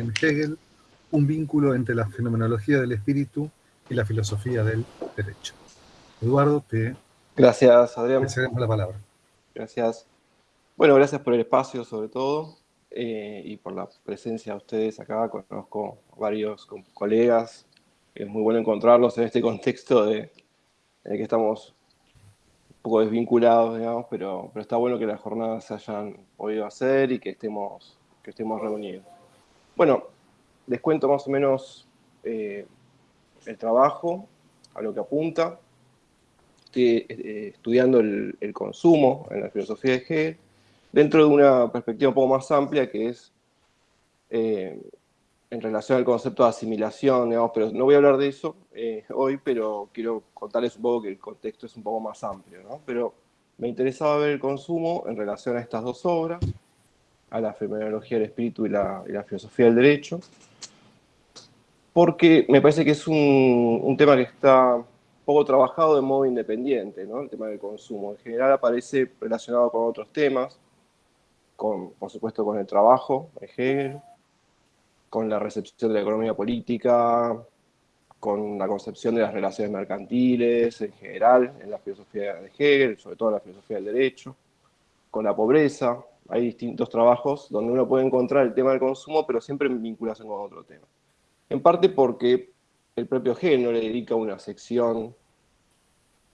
en Hegel un vínculo entre la fenomenología del espíritu y la filosofía del derecho. Eduardo, te gracias, Adrián. la palabra. Gracias. Bueno, gracias por el espacio sobre todo eh, y por la presencia de ustedes acá. Conozco varios colegas. Es muy bueno encontrarlos en este contexto de, en el que estamos un poco desvinculados, digamos, pero, pero está bueno que las jornadas se hayan podido hacer y que estemos, que estemos reunidos. Bueno, les cuento más o menos eh, el trabajo, a lo que apunta. Estoy eh, estudiando el, consumo en la filosofía de Hegel, dentro de una perspectiva un poco más amplia que es eh, en relación al concepto de asimilación, digamos, pero no voy a hablar de eso hoy, pero quiero contarles un poco que el contexto es un poco más amplio, ¿no? Pero me interesaba ver el consumo en relación a estas dos obras, a la fenomenología del espíritu y la filosofía del derecho, porque me parece que es un, tema que está poco trabajado de modo independiente, ¿no? el tema del consumo. En general aparece relacionado con otros temas, con, por supuesto con el trabajo Hegel, con la recepción de la economía política, con la concepción de las relaciones mercantiles en general, en la filosofía de Hegel, sobre todo en la filosofía del derecho, con la pobreza. Hay distintos trabajos donde uno puede encontrar el tema del consumo, pero siempre en vinculación con otro tema. En parte porque el propio no le dedica una sección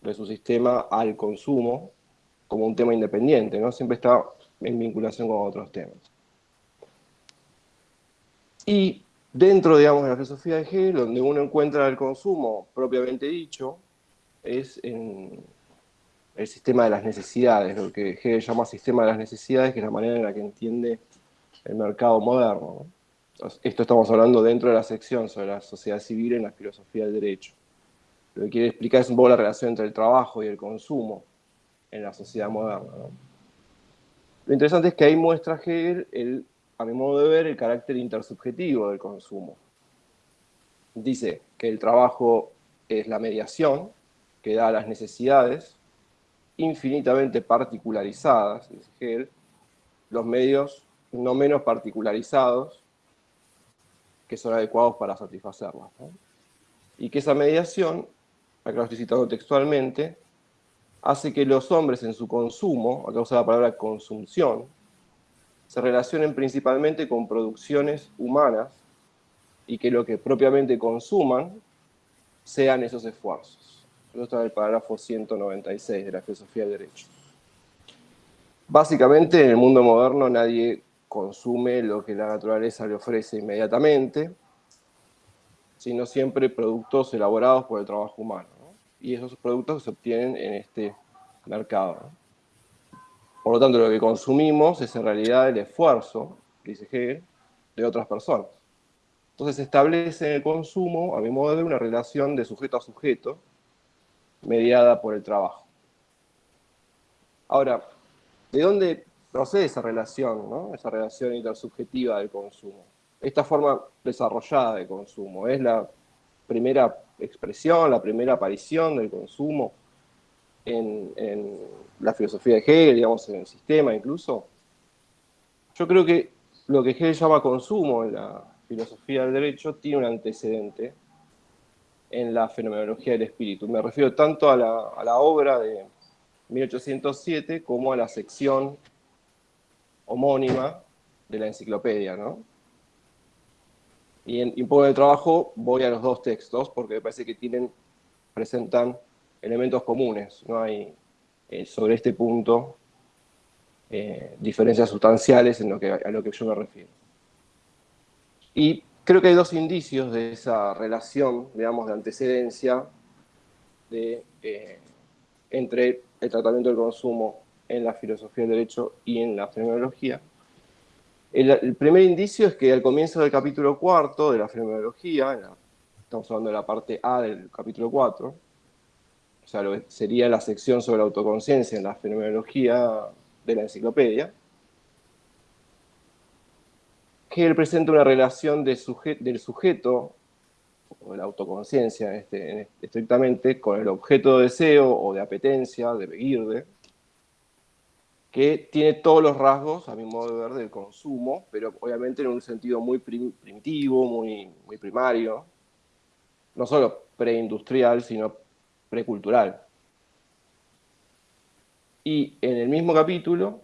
de su sistema al consumo como un tema independiente, ¿no? Siempre está en vinculación con otros temas. Y dentro, digamos, de la filosofía de Hegel, donde uno encuentra el consumo propiamente dicho, es en el sistema de las necesidades, lo que Hegel llama sistema de las necesidades, que es la manera en la que entiende el mercado moderno. ¿no? Esto estamos hablando dentro de la sección sobre la sociedad civil en la filosofía del derecho. Lo que quiere explicar es un poco la relación entre el trabajo y el consumo en la sociedad moderna. Lo interesante es que ahí muestra Hegel, el, a mi modo de ver, el carácter intersubjetivo del consumo. Dice que el trabajo es la mediación que da las necesidades infinitamente particularizadas, dice Hegel, los medios no menos particularizados que son adecuados para satisfacerlas. Y que esa mediación, acá lo estoy citando textualmente, hace que los hombres en su consumo, acá usa la palabra consumción, se relacionen principalmente con producciones humanas y que lo que propiamente consuman sean esos esfuerzos. Eso está en el parágrafo 196 de la filosofía del derecho. Básicamente, en el mundo moderno nadie consume lo que la naturaleza le ofrece inmediatamente, sino siempre productos elaborados por el trabajo humano. Y esos productos se obtienen en este mercado. Por lo tanto, lo que consumimos es en realidad el esfuerzo, dice Hegel, de otras personas. Entonces se establece en el consumo, a mi modo de ver, una relación de sujeto a sujeto mediada por el trabajo. Ahora, ¿de dónde procede esa relación, esa relación intersubjetiva del consumo. Esta forma desarrollada de consumo es la primera expresión, la primera aparición del consumo en, la filosofía de Hegel, digamos, en el sistema incluso. Yo creo que lo que Hegel llama consumo en la filosofía del derecho tiene un antecedente en la fenomenología del espíritu. Me refiero tanto a la, a la obra de 1807 como a la sección homónima de la enciclopedia, ¿no? Y en un poco de trabajo voy a los dos textos porque me parece que tienen, presentan elementos comunes, no hay eh, sobre este punto eh, diferencias sustanciales en lo que, a lo que yo me refiero. Y creo que hay dos indicios de esa relación, digamos, de antecedencia de, eh, entre el tratamiento del consumo en la filosofía del derecho y en la fenomenología. El, primer indicio es que al comienzo del capítulo cuarto de la fenomenología, estamos hablando de la parte A del capítulo 4, o sea, sería la sección sobre la autoconciencia en la fenomenología de la enciclopedia, que él presenta una relación del sujeto, o de la autoconciencia este, estrictamente, con el objeto de deseo o de apetencia, de Begirde, que tiene todos los rasgos, a mi modo de ver, del consumo, pero obviamente en un sentido muy primitivo, muy, muy primario, no solo preindustrial, sino precultural. Y en el mismo capítulo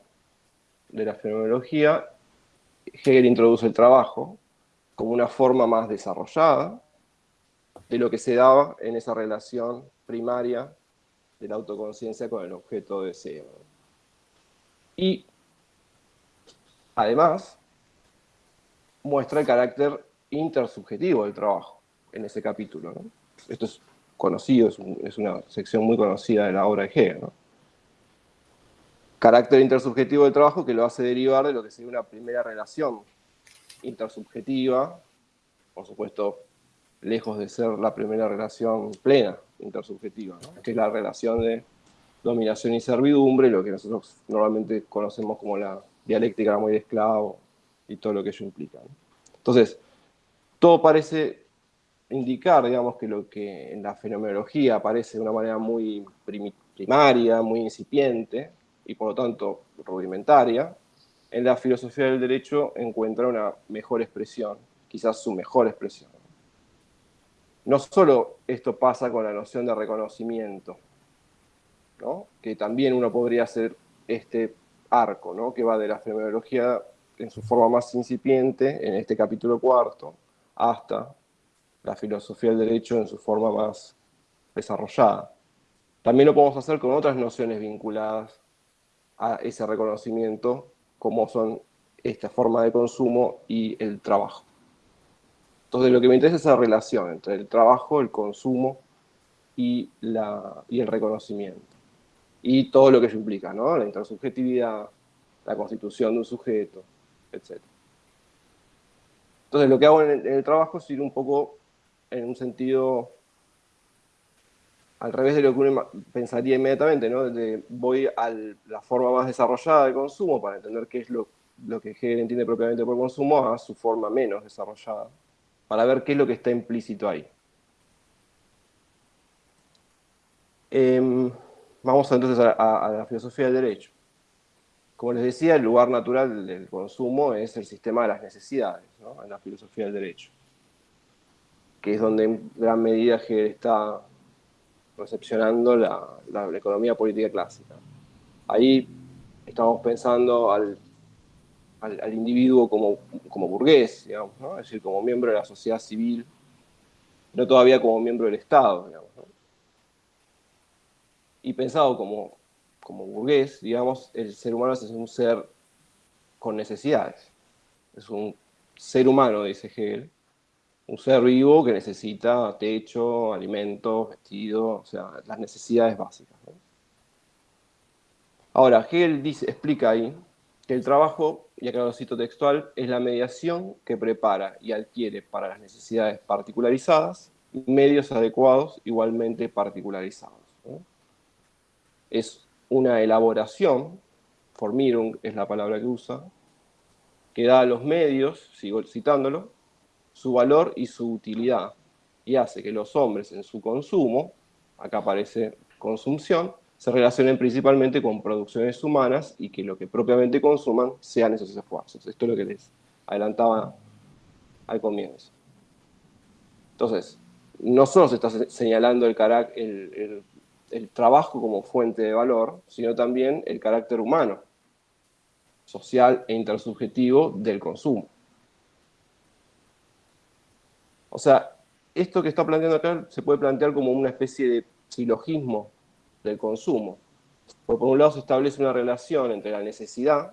de la fenomenología, Hegel introduce el trabajo como una forma más desarrollada de lo que se daba en esa relación primaria de la autoconciencia con el objeto de deseo. Y además muestra el carácter intersubjetivo del trabajo en ese capítulo. Esto es conocido, es, una sección muy conocida de la obra de Hegel. Carácter intersubjetivo del trabajo que lo hace derivar de lo que sería una primera relación intersubjetiva, por supuesto, lejos de ser la primera relación plena intersubjetiva, que es la relación de dominación y servidumbre, lo que nosotros normalmente conocemos como la dialéctica muy de esclavo y todo lo que ello implica. Entonces, todo parece indicar, digamos, que lo que en la fenomenología aparece de una manera muy primaria, muy incipiente, y por lo tanto rudimentaria, en la filosofía del derecho encuentra una mejor expresión, quizás su mejor expresión. No solo esto pasa con la noción de reconocimiento, que también uno podría hacer este arco, ¿no? que va de la fenomenología en su forma más incipiente, en este capítulo cuarto, hasta la filosofía del derecho en su forma más desarrollada. También lo podemos hacer con otras nociones vinculadas a ese reconocimiento, como son esta forma de consumo y el trabajo. Entonces lo que me interesa es esa relación entre el trabajo, el consumo y, la, y el reconocimiento y todo lo que eso implica, ¿no? La intersubjetividad, la constitución de un sujeto, etc. Entonces, lo que hago en el, trabajo es ir un poco en un sentido al revés de lo que uno pensaría inmediatamente, ¿no? voy a la forma más desarrollada de consumo para entender qué es lo, lo que Hegel entiende propiamente por consumo a su forma menos desarrollada, para ver qué es lo que está implícito ahí. Eh, Vamos entonces a, la filosofía del derecho. Como les decía, el lugar natural del consumo es el sistema de las necesidades, en la filosofía del derecho, que es donde en gran medida Hegel está recepcionando la, economía política clásica. Ahí estamos pensando al, individuo como, como burgués, digamos, es decir, como miembro de la sociedad civil, no todavía como miembro del Estado. Digamos, y pensado como, como burgués, digamos, el ser humano es un ser con necesidades. Es un ser humano, dice Hegel, un ser vivo que necesita techo, alimento, vestido, o sea, las necesidades básicas. Ahora, Hegel dice, explica ahí que el trabajo, y acá lo cito textual, es la mediación que prepara y adquiere para las necesidades particularizadas medios adecuados igualmente particularizados es una elaboración, formirung es la palabra que usa, que da a los medios, sigo citándolo, su valor y su utilidad, y hace que los hombres en su consumo, acá aparece consumpción, se relacionen principalmente con producciones humanas y que lo que propiamente consuman sean esos esfuerzos. Esto es lo que les adelantaba al comienzo. Entonces, no solo se está señalando el, el trabajo como fuente de valor, sino también el carácter humano, social e intersubjetivo del consumo. O sea, esto que está planteando acá se puede plantear como una especie de silogismo del consumo. Porque por un lado se establece una relación entre la necesidad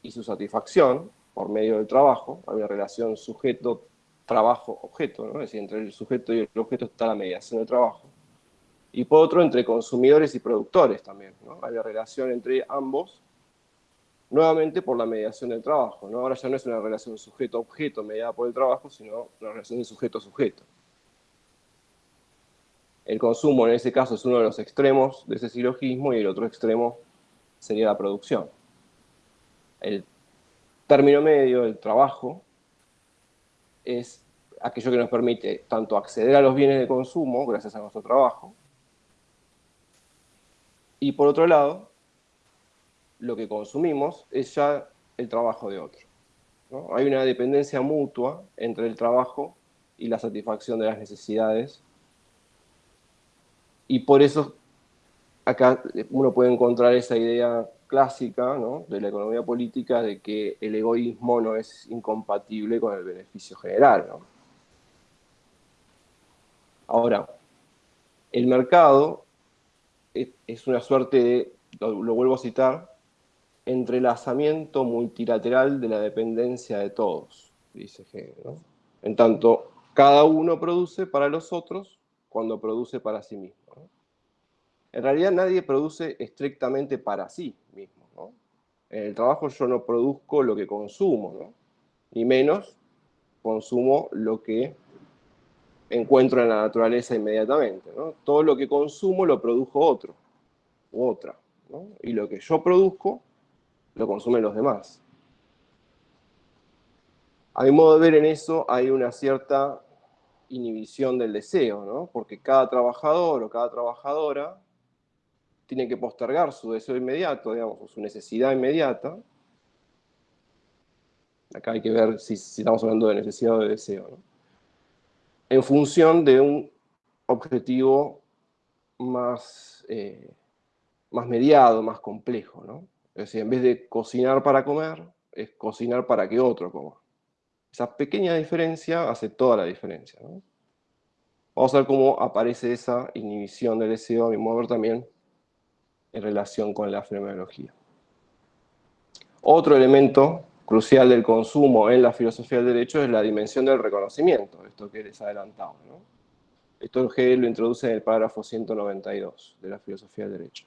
y su satisfacción por medio del trabajo, hay una relación sujeto-trabajo-objeto, ¿no? es decir, entre el sujeto y el objeto está la mediación del trabajo y por otro entre consumidores y productores también. Hay una relación entre ambos, nuevamente por la mediación del trabajo. ¿no? Ahora ya no es una relación sujeto-objeto mediada por el trabajo, sino una relación de sujeto-sujeto. El consumo en ese caso es uno de los extremos de ese silogismo y el otro extremo sería la producción. El término medio, el trabajo, es aquello que nos permite tanto acceder a los bienes de consumo, gracias a nuestro trabajo, y por otro lado, lo que consumimos es ya el trabajo de otro. Hay una dependencia mutua entre el trabajo y la satisfacción de las necesidades. Y por eso acá uno puede encontrar esa idea clásica de la economía política de que el egoísmo no es incompatible con el beneficio general. Ahora, el mercado es una suerte de, lo, vuelvo a citar, entrelazamiento multilateral de la dependencia de todos, dice Hegel. En tanto, cada uno produce para los otros cuando produce para sí mismo. En realidad nadie produce estrictamente para sí mismo. En el trabajo yo no produzco lo que consumo, ni menos consumo lo que encuentro en la naturaleza inmediatamente. Todo lo que consumo lo produjo otro u otra. Y lo que yo produzco lo consumen los demás. A mi modo de ver en eso hay una cierta inhibición del deseo, ¿no? porque cada trabajador o cada trabajadora tiene que postergar su deseo inmediato, digamos, su necesidad inmediata. Acá hay que ver si, estamos hablando de necesidad o de deseo. ¿no? En función de un objetivo más, eh, más mediado, más complejo. ¿no? Es decir, en vez de cocinar para comer, es cocinar para que otro coma. Esa pequeña diferencia hace toda la diferencia. Vamos a ver cómo aparece esa inhibición del deseo, a mi modo ver también, en relación con la fenomenología. Otro elemento crucial del consumo en la filosofía del derecho es la dimensión del reconocimiento, esto que les adelantaba. ¿no? Esto lo introduce en el párrafo 192 de la filosofía del derecho.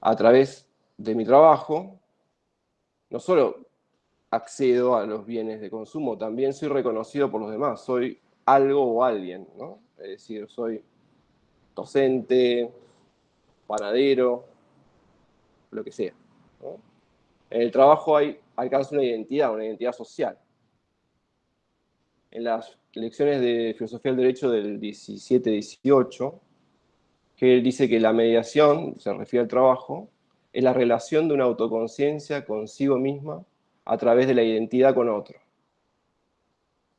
A través de mi trabajo, no solo accedo a los bienes de consumo, también soy reconocido por los demás, soy algo o alguien, ¿no? Es decir, soy docente, panadero, lo que sea. En el trabajo hay, alcanza una identidad, una identidad social. En las lecciones de filosofía del derecho del 17-18, que él dice que la mediación, se refiere al trabajo, es la relación de una autoconciencia consigo misma a través de la identidad con otro.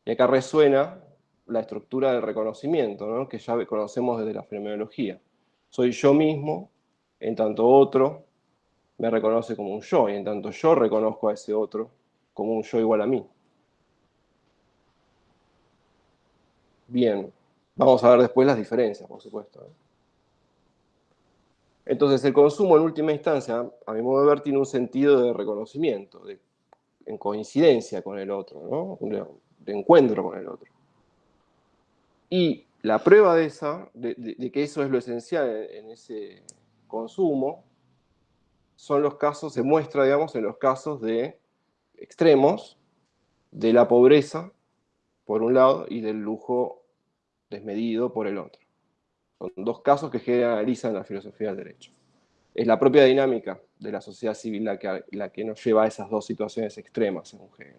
Y acá resuena la estructura del reconocimiento, que ya conocemos desde la fenomenología. Soy yo mismo, en tanto otro me reconoce como un yo, y en tanto yo reconozco a ese otro como un yo igual a mí. Bien, vamos a ver después las diferencias, por supuesto. Entonces, el consumo en última instancia, a mi modo de ver, tiene un sentido de reconocimiento, de, en coincidencia con el otro, de, encuentro con el otro. Y la prueba de, esa, de, que eso es lo esencial en, ese consumo, son los casos, se muestra, digamos, en los casos de extremos de la pobreza, por un lado, y del lujo desmedido por el otro. Son dos casos que generalizan la filosofía del derecho. Es la propia dinámica de la sociedad civil la que, la que nos lleva a esas dos situaciones extremas, según Hegel.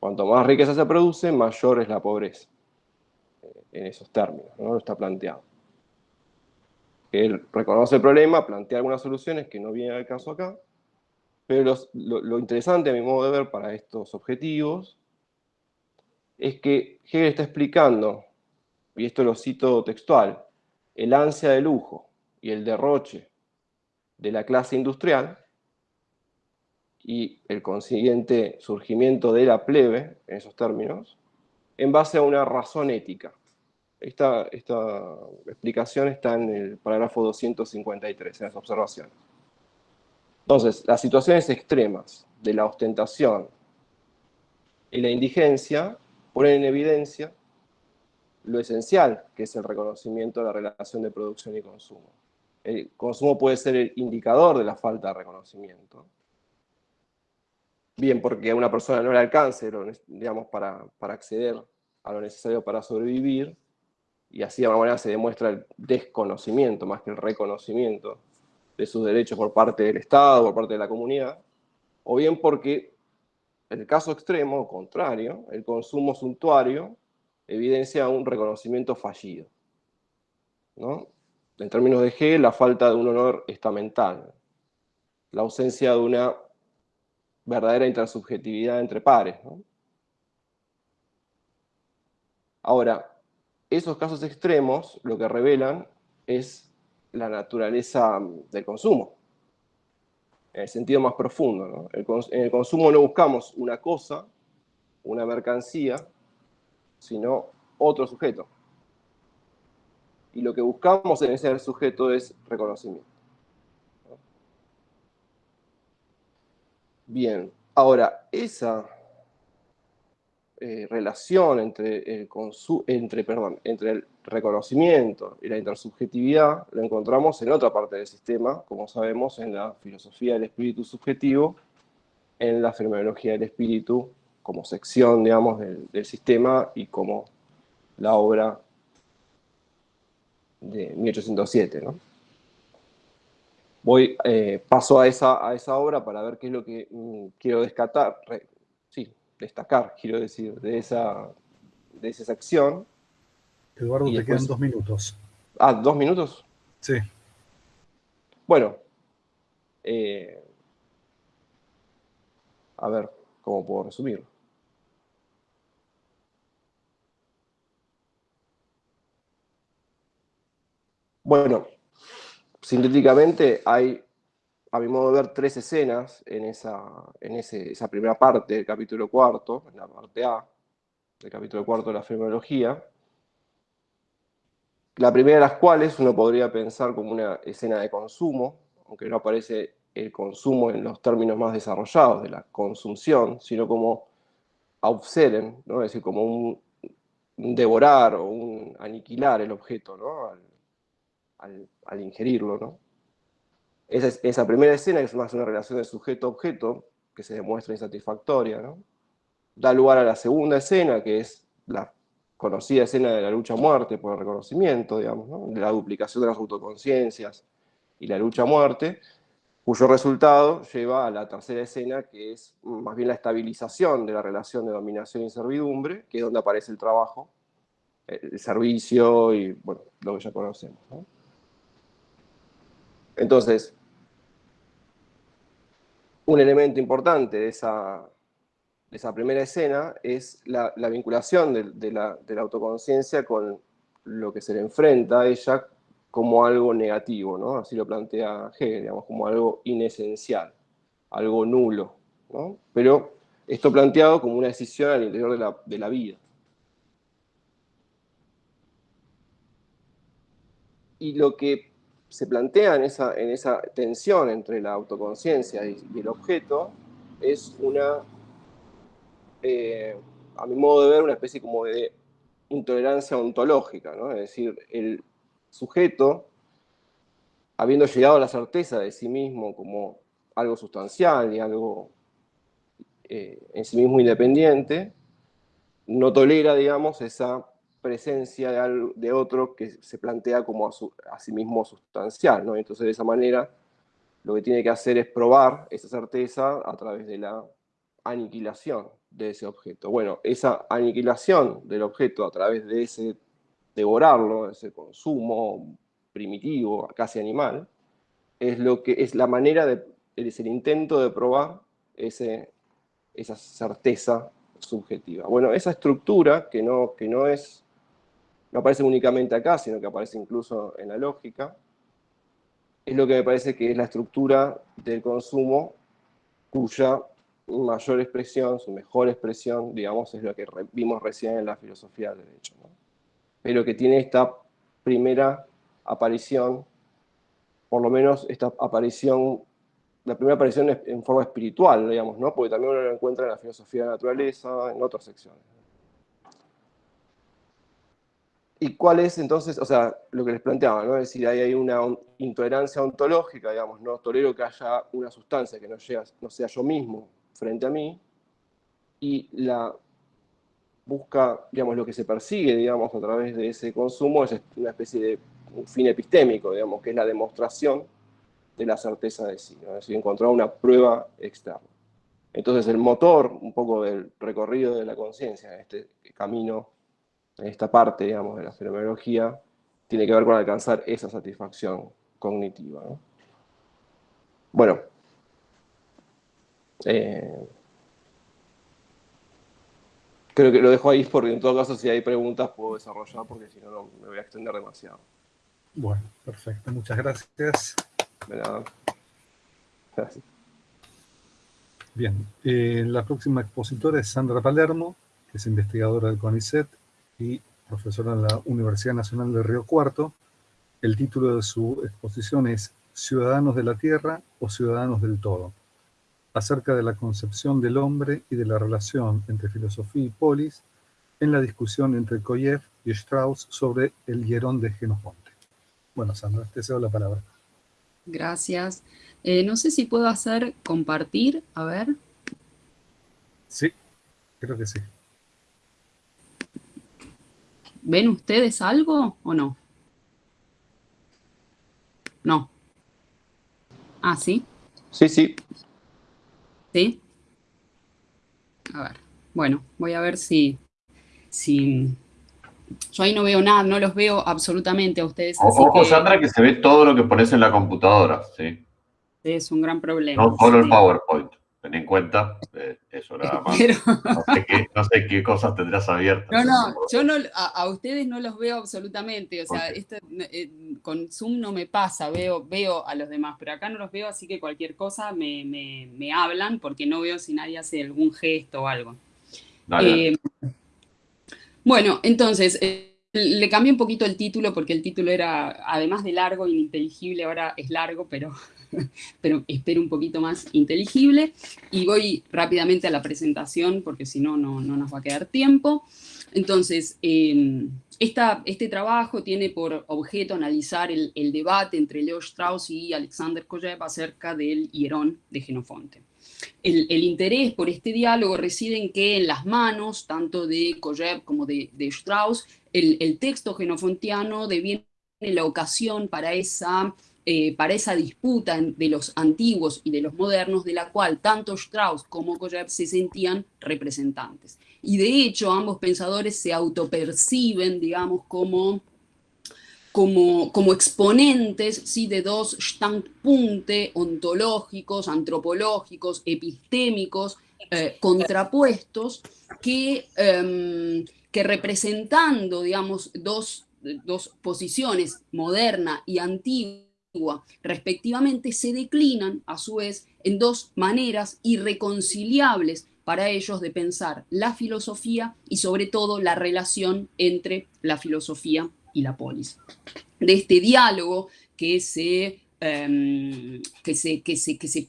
Cuanto más riqueza se produce, mayor es la pobreza. Eh, en esos términos, ¿no? está planteado. Él reconoce el problema, plantea algunas soluciones que no vienen al caso acá, pero lo, lo, interesante, a mi modo de ver, para estos objetivos, es que Hegel está explicando, y esto lo cito textual, el ansia de lujo y el derroche de la clase industrial y el consiguiente surgimiento de la plebe, en esos términos, en base a una razón ética. Esta, esta explicación está en el parágrafo 253, en las observaciones. Entonces, las situaciones extremas de la ostentación y la indigencia ponen en evidencia lo esencial que es el reconocimiento de la relación de producción y consumo. El consumo puede ser el indicador de la falta de reconocimiento. Bien, porque a una persona no le alcance digamos, para, para acceder a lo necesario para sobrevivir, y así de alguna manera se demuestra el desconocimiento más que el reconocimiento de sus derechos por parte del Estado, por parte de la comunidad, o bien porque, en el caso extremo, contrario, el consumo suntuario evidencia un reconocimiento fallido. ¿no? En términos de G, la falta de un honor estamental. la ausencia de una verdadera intersubjetividad entre pares. Ahora, esos casos extremos lo que revelan es la naturaleza del consumo, en el sentido más profundo. en el consumo no buscamos una cosa, una mercancía, sino otro sujeto. Y lo que buscamos en ese sujeto es reconocimiento. Bien, ahora, esa eh, relación entre el, entre, perdón, entre el reconocimiento y la intersubjetividad la encontramos en otra parte del sistema, como sabemos, en la filosofía del espíritu subjetivo, en la fenomenología del espíritu, como sección, digamos, del, sistema y como la obra de 1807, ¿no? voy, eh, paso a esa, a esa obra para ver qué es lo que mm, quiero destacar, sí, destacar, quiero decir, de esa, de esa sección. Eduardo, te quedan dos minutos. Ah, ¿dos minutos? Sí. Bueno, eh, a ver cómo puedo resumirlo. Bueno, sintéticamente hay, a mi modo de ver, tres escenas en esa, en esa primera parte del capítulo cuarto, en la parte A del capítulo cuarto de la fenomenología, la primera de las cuales uno podría pensar como una escena de consumo, aunque no aparece el consumo en los términos más desarrollados de la consumción, sino como obseren, ¿no? es decir, como un, devorar o un aniquilar el objeto, ¿no? al, ingerirlo. ¿no? Esa, esa, primera escena es más una relación de sujeto-objeto que se demuestra insatisfactoria. ¿no? Da lugar a la segunda escena, que es la conocida escena de la lucha-muerte por el reconocimiento, digamos, de la duplicación de las autoconciencias y la lucha-muerte, cuyo resultado lleva a la tercera escena, que es más bien la estabilización de la relación de dominación y servidumbre, que es donde aparece el trabajo, el servicio y bueno, lo que ya conocemos. ¿no? Entonces, un elemento importante de esa, esa primera escena es la, vinculación de, la, autoconciencia con lo que se le enfrenta a ella como algo negativo, ¿no? Así lo plantea Hegel, digamos, como algo inesencial, algo nulo, ¿no? Pero esto planteado como una decisión al interior de la, de la vida. Y lo que se plantea en esa, en esa tensión entre la autoconciencia y, el objeto es una, eh, a mi modo de ver, una especie como de intolerancia ontológica, ¿no? es decir, el sujeto, habiendo llegado a la certeza de sí mismo como algo sustancial y algo eh, en sí mismo independiente, no tolera, digamos, esa presencia de, otro que se plantea como a, sí mismo sustancial, ¿no? Entonces, de esa manera, lo que tiene que hacer es probar esa certeza a través de la aniquilación de ese objeto. Bueno, esa aniquilación del objeto a través de ese devorarlo, ese consumo primitivo, casi animal, es, lo que, es la manera, de, es el intento de probar ese, esa certeza subjetiva. Bueno, esa estructura, que no, que no es no aparece únicamente acá, sino que aparece incluso en la lógica, es lo que me parece que es la estructura del consumo cuya mayor expresión, su mejor expresión, digamos, es lo que vimos recién en la filosofía del derecho. Pero que tiene esta primera aparición, por lo menos esta aparición, la primera aparición en forma espiritual, digamos, ¿no? porque también uno lo encuentra en la filosofía de la naturaleza, en otras secciones. ¿Y cuál es entonces, o sea, lo que les planteaba, ¿no? Es decir, ahí hay una intolerancia ontológica, digamos, no tolero que haya una sustancia que no, no sea yo mismo frente a mí, y la busca, digamos, lo que se persigue, digamos, a través de ese consumo es una especie de fin epistémico, digamos, que es la demostración de la certeza de sí, ¿no? es decir, encontrar una prueba externa. Entonces el motor, un poco del recorrido de la conciencia, este camino esta parte, digamos, de la fenomenología, tiene que ver con alcanzar esa satisfacción cognitiva. Bueno, Eh, creo que lo dejo ahí porque en todo caso si hay preguntas puedo desarrollar porque si no, no me voy a extender demasiado. Bueno, perfecto. Muchas gracias. De nada. Gracias. Bien, eh, la próxima expositora es Sandra Palermo, que es investigadora del CONICET y profesora en la Universidad Nacional de Río Cuarto. El título de su exposición es Ciudadanos de la Tierra o Ciudadanos del Todo, acerca de la concepción del hombre y de la relación entre filosofía y polis en la discusión entre Koyev y Strauss sobre el hierón de Genofonte. Bueno, Sandra, te cedo la palabra. Gracias. Eh, no sé si puedo hacer compartir, a ver. Sí, creo que sí. ¿Ven ustedes algo o no? No. Ah, ¿sí? Sí, sí. ¿Sí? A ver, bueno, voy a ver si, si... Yo ahí no veo nada, no los veo absolutamente a ustedes. Ojo, Sandra, que se ve todo lo que pones en la computadora, ¿sí? Es un gran problema. No solo el PowerPoint. Ten en cuenta eh, eso nada más. No, sé qué, cosas tendrás abiertas. No, no, yo no, a, ustedes no los veo absolutamente. O sea, esto, eh, con Zoom no me pasa, veo, veo a los demás, pero acá no los veo, así que cualquier cosa me, me, hablan porque no veo si nadie hace algún gesto o algo. Eh, bueno, entonces, le cambié un poquito el título porque el título era, además de largo e ininteligible, ahora es largo, pero pero espero un poquito más inteligible. Y voy rápidamente a la presentación porque si no, no nos va a quedar tiempo. Entonces, em, este trabajo tiene por objeto analizar el, debate entre Leo Strauss y Alexander Koyev acerca del hierón de Genofonte. El, interés por este diálogo reside en que en las manos, tanto de Koyev como de, Strauss, el, el texto genofontiano deviene la ocasión para esa eh, para esa disputa de los antiguos y de los modernos, de la cual tanto Strauss como Koyev se sentían representantes. Y de hecho, ambos pensadores se autoperciben, digamos, como, como, como exponentes ¿sí? de dos standpunkte ontológicos, antropológicos, epistémicos, eh, contrapuestos, que, em, que representando, digamos, dos, dos posiciones, moderna y antigua, respectivamente, se declinan a su vez en dos maneras irreconciliables para ellos de pensar la filosofía y sobre todo la relación entre la filosofía y la polis. De este diálogo que se, em, que se, que se, que se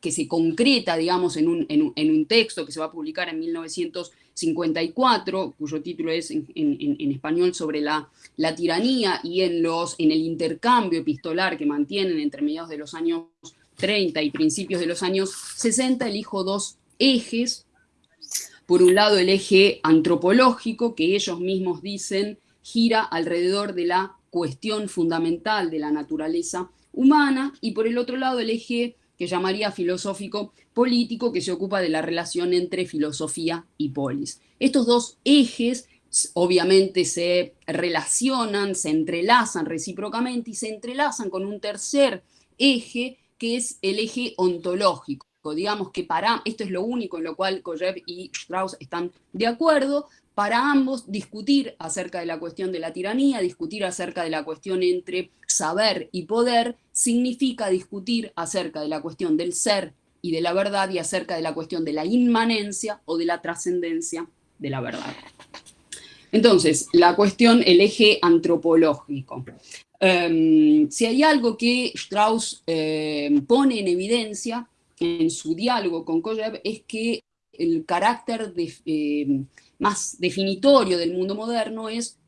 que se, concreta, digamos, en un, en, un, texto que se va a publicar en 1954, cuyo título es en, español sobre la, la, tiranía y en, los, en el intercambio epistolar que mantienen entre mediados de los años 30 y principios de los años 60, elijo dos ejes. Por un lado, el eje antropológico, que ellos mismos dicen gira alrededor de la cuestión fundamental de la naturaleza humana, y por el otro lado, el eje que llamaría filosófico político, que se ocupa de la relación entre filosofía y polis. Estos dos ejes obviamente se relacionan, se entrelazan recíprocamente y se entrelazan con un tercer eje que es el eje ontológico. Digamos que para, esto es lo único en lo cual Koyev y Strauss están de acuerdo, para ambos discutir acerca de la cuestión de la tiranía, discutir acerca de la cuestión entre saber y poder, significa discutir acerca de la cuestión del ser y de la verdad y acerca de la cuestión de la inmanencia o de la trascendencia de la verdad. Entonces, la cuestión, el eje antropológico. Em, si hay algo que Strauss em, pone en evidencia en su diálogo con Koyev es que el carácter em, más definitorio del mundo moderno es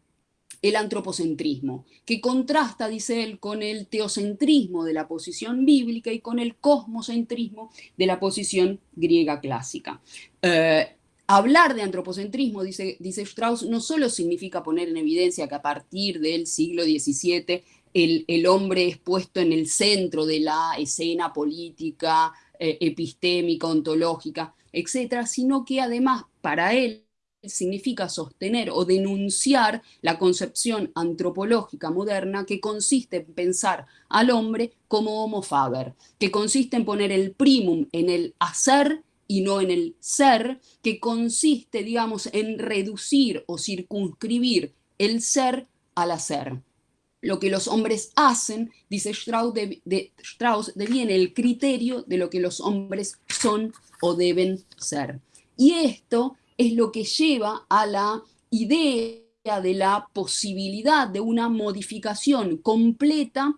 el antropocentrismo, que contrasta, dice él, con el teocentrismo de la posición bíblica y con el cosmocentrismo de la posición griega clásica. Eh, hablar de antropocentrismo, dice, Strauss, no solo significa poner en evidencia que a partir del siglo XVII el, el hombre es puesto en el centro de la escena política, eh, epistémica, ontológica, etcétera, sino que además para él significa sostener o denunciar la concepción antropológica moderna que consiste en pensar al hombre como homo faber, que consiste en poner el primum en el hacer y no en el ser, que consiste, digamos, en reducir o circunscribir el ser al hacer. Lo que los hombres hacen, dice Strauss, de, Strauss, deviene el criterio de lo que los hombres son o deben ser. Y esto es lo que lleva a la idea de la posibilidad de una modificación completa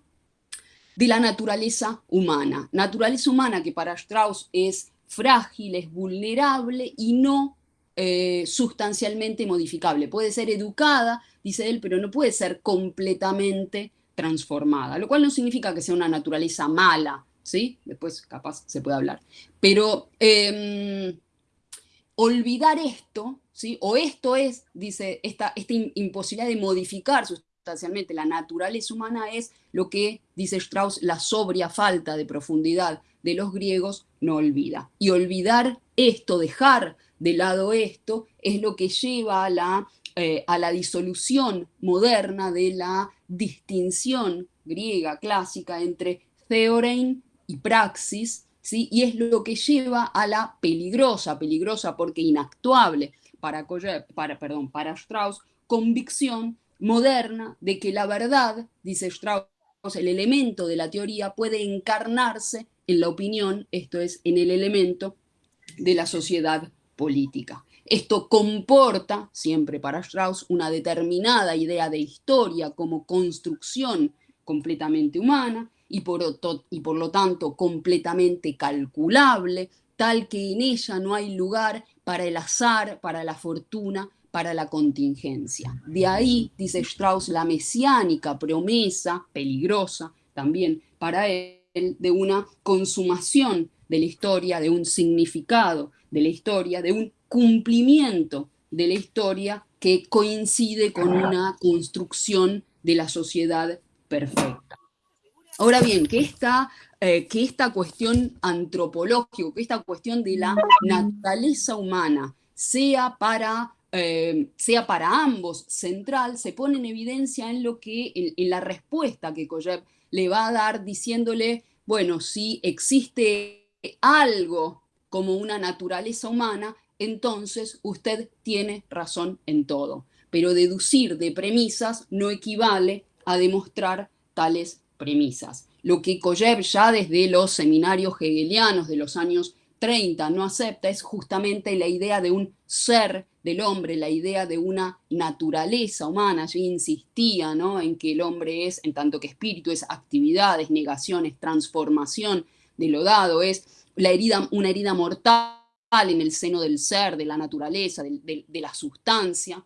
de la naturaleza humana. Naturaleza humana que para Strauss es frágil, es vulnerable y no eh, sustancialmente modificable. Puede ser educada, dice él, pero no puede ser completamente transformada, lo cual no significa que sea una naturaleza mala, ¿sí? Después capaz se puede hablar. Pero em, olvidar esto, ¿sí? o esto es, dice, esta, esta imposibilidad de modificar sustancialmente la naturaleza humana es lo que, dice Strauss, la sobria falta de profundidad de los griegos no olvida. Y olvidar esto, dejar de lado esto, es lo que lleva a la, eh, a la disolución moderna de la distinción griega clásica entre theorein y praxis, y es lo que lleva a la peligrosa, peligrosa porque inactuable para, para, perdón, para Strauss, convicción moderna de que la verdad, dice Strauss, el elemento de la teoría puede encarnarse en la opinión, esto es, en el elemento de la sociedad política. Esto comporta, siempre para Strauss, una determinada idea de historia como construcción completamente humana, y por, lo tanto completamente calculable, tal que en ella no hay lugar para el azar, para la fortuna, para la contingencia. De ahí, dice Strauss, la mesiánica promesa, peligrosa también para él, de una consumación de la historia, de un significado de la historia, de un cumplimiento de la historia que coincide con una construcción de la sociedad perfecta. Ahora bien, que esta, eh, que esta cuestión antropológica, que esta cuestión de la naturaleza humana sea para, eh, sea para ambos central, se pone en evidencia en, lo que, en, la respuesta que Koyev le va a dar diciéndole, bueno, si existe algo como una naturaleza humana, entonces usted tiene razón en todo. Pero deducir de premisas no equivale a demostrar tales premisas. Lo que Koyev ya desde los seminarios hegelianos de los años 30 no acepta es justamente la idea de un ser del hombre, la idea de una naturaleza humana. Allí insistía ¿no? en que el hombre es, en tanto que espíritu, es actividades, negaciones, transformación de lo dado, es la herida, una herida mortal en el seno del ser, de la naturaleza, de la sustancia.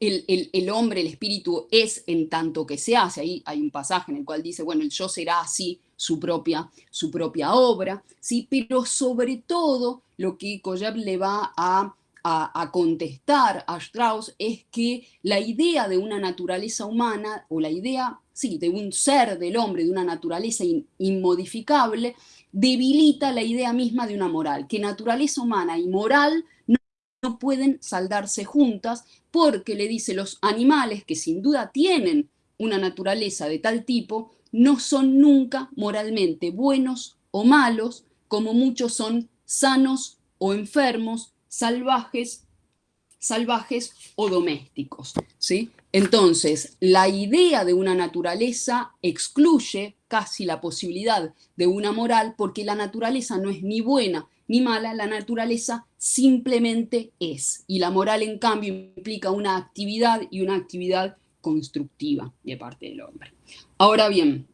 El, hombre, el espíritu es en tanto que se hace, ahí hay un pasaje en el cual dice, bueno, el yo será así su propia, su propia obra, ¿sí? pero sobre todo lo que Koyab le va a, contestar a Strauss es que la idea de una naturaleza humana, o la idea, sí, de un ser del hombre, de una naturaleza inmodificable, debilita la idea misma de una moral, que naturaleza humana y moral no pueden saldarse juntas porque le dice los animales que sin duda tienen una naturaleza de tal tipo, no son nunca moralmente buenos o malos, como muchos son sanos o enfermos, salvajes, salvajes o domésticos. ¿sí? Entonces, la idea de una naturaleza excluye casi la posibilidad de una moral porque la naturaleza no es ni buena ni mala, la naturaleza simplemente es. Y la moral, en cambio, implica una actividad y una actividad constructiva de parte del hombre. Ahora bien,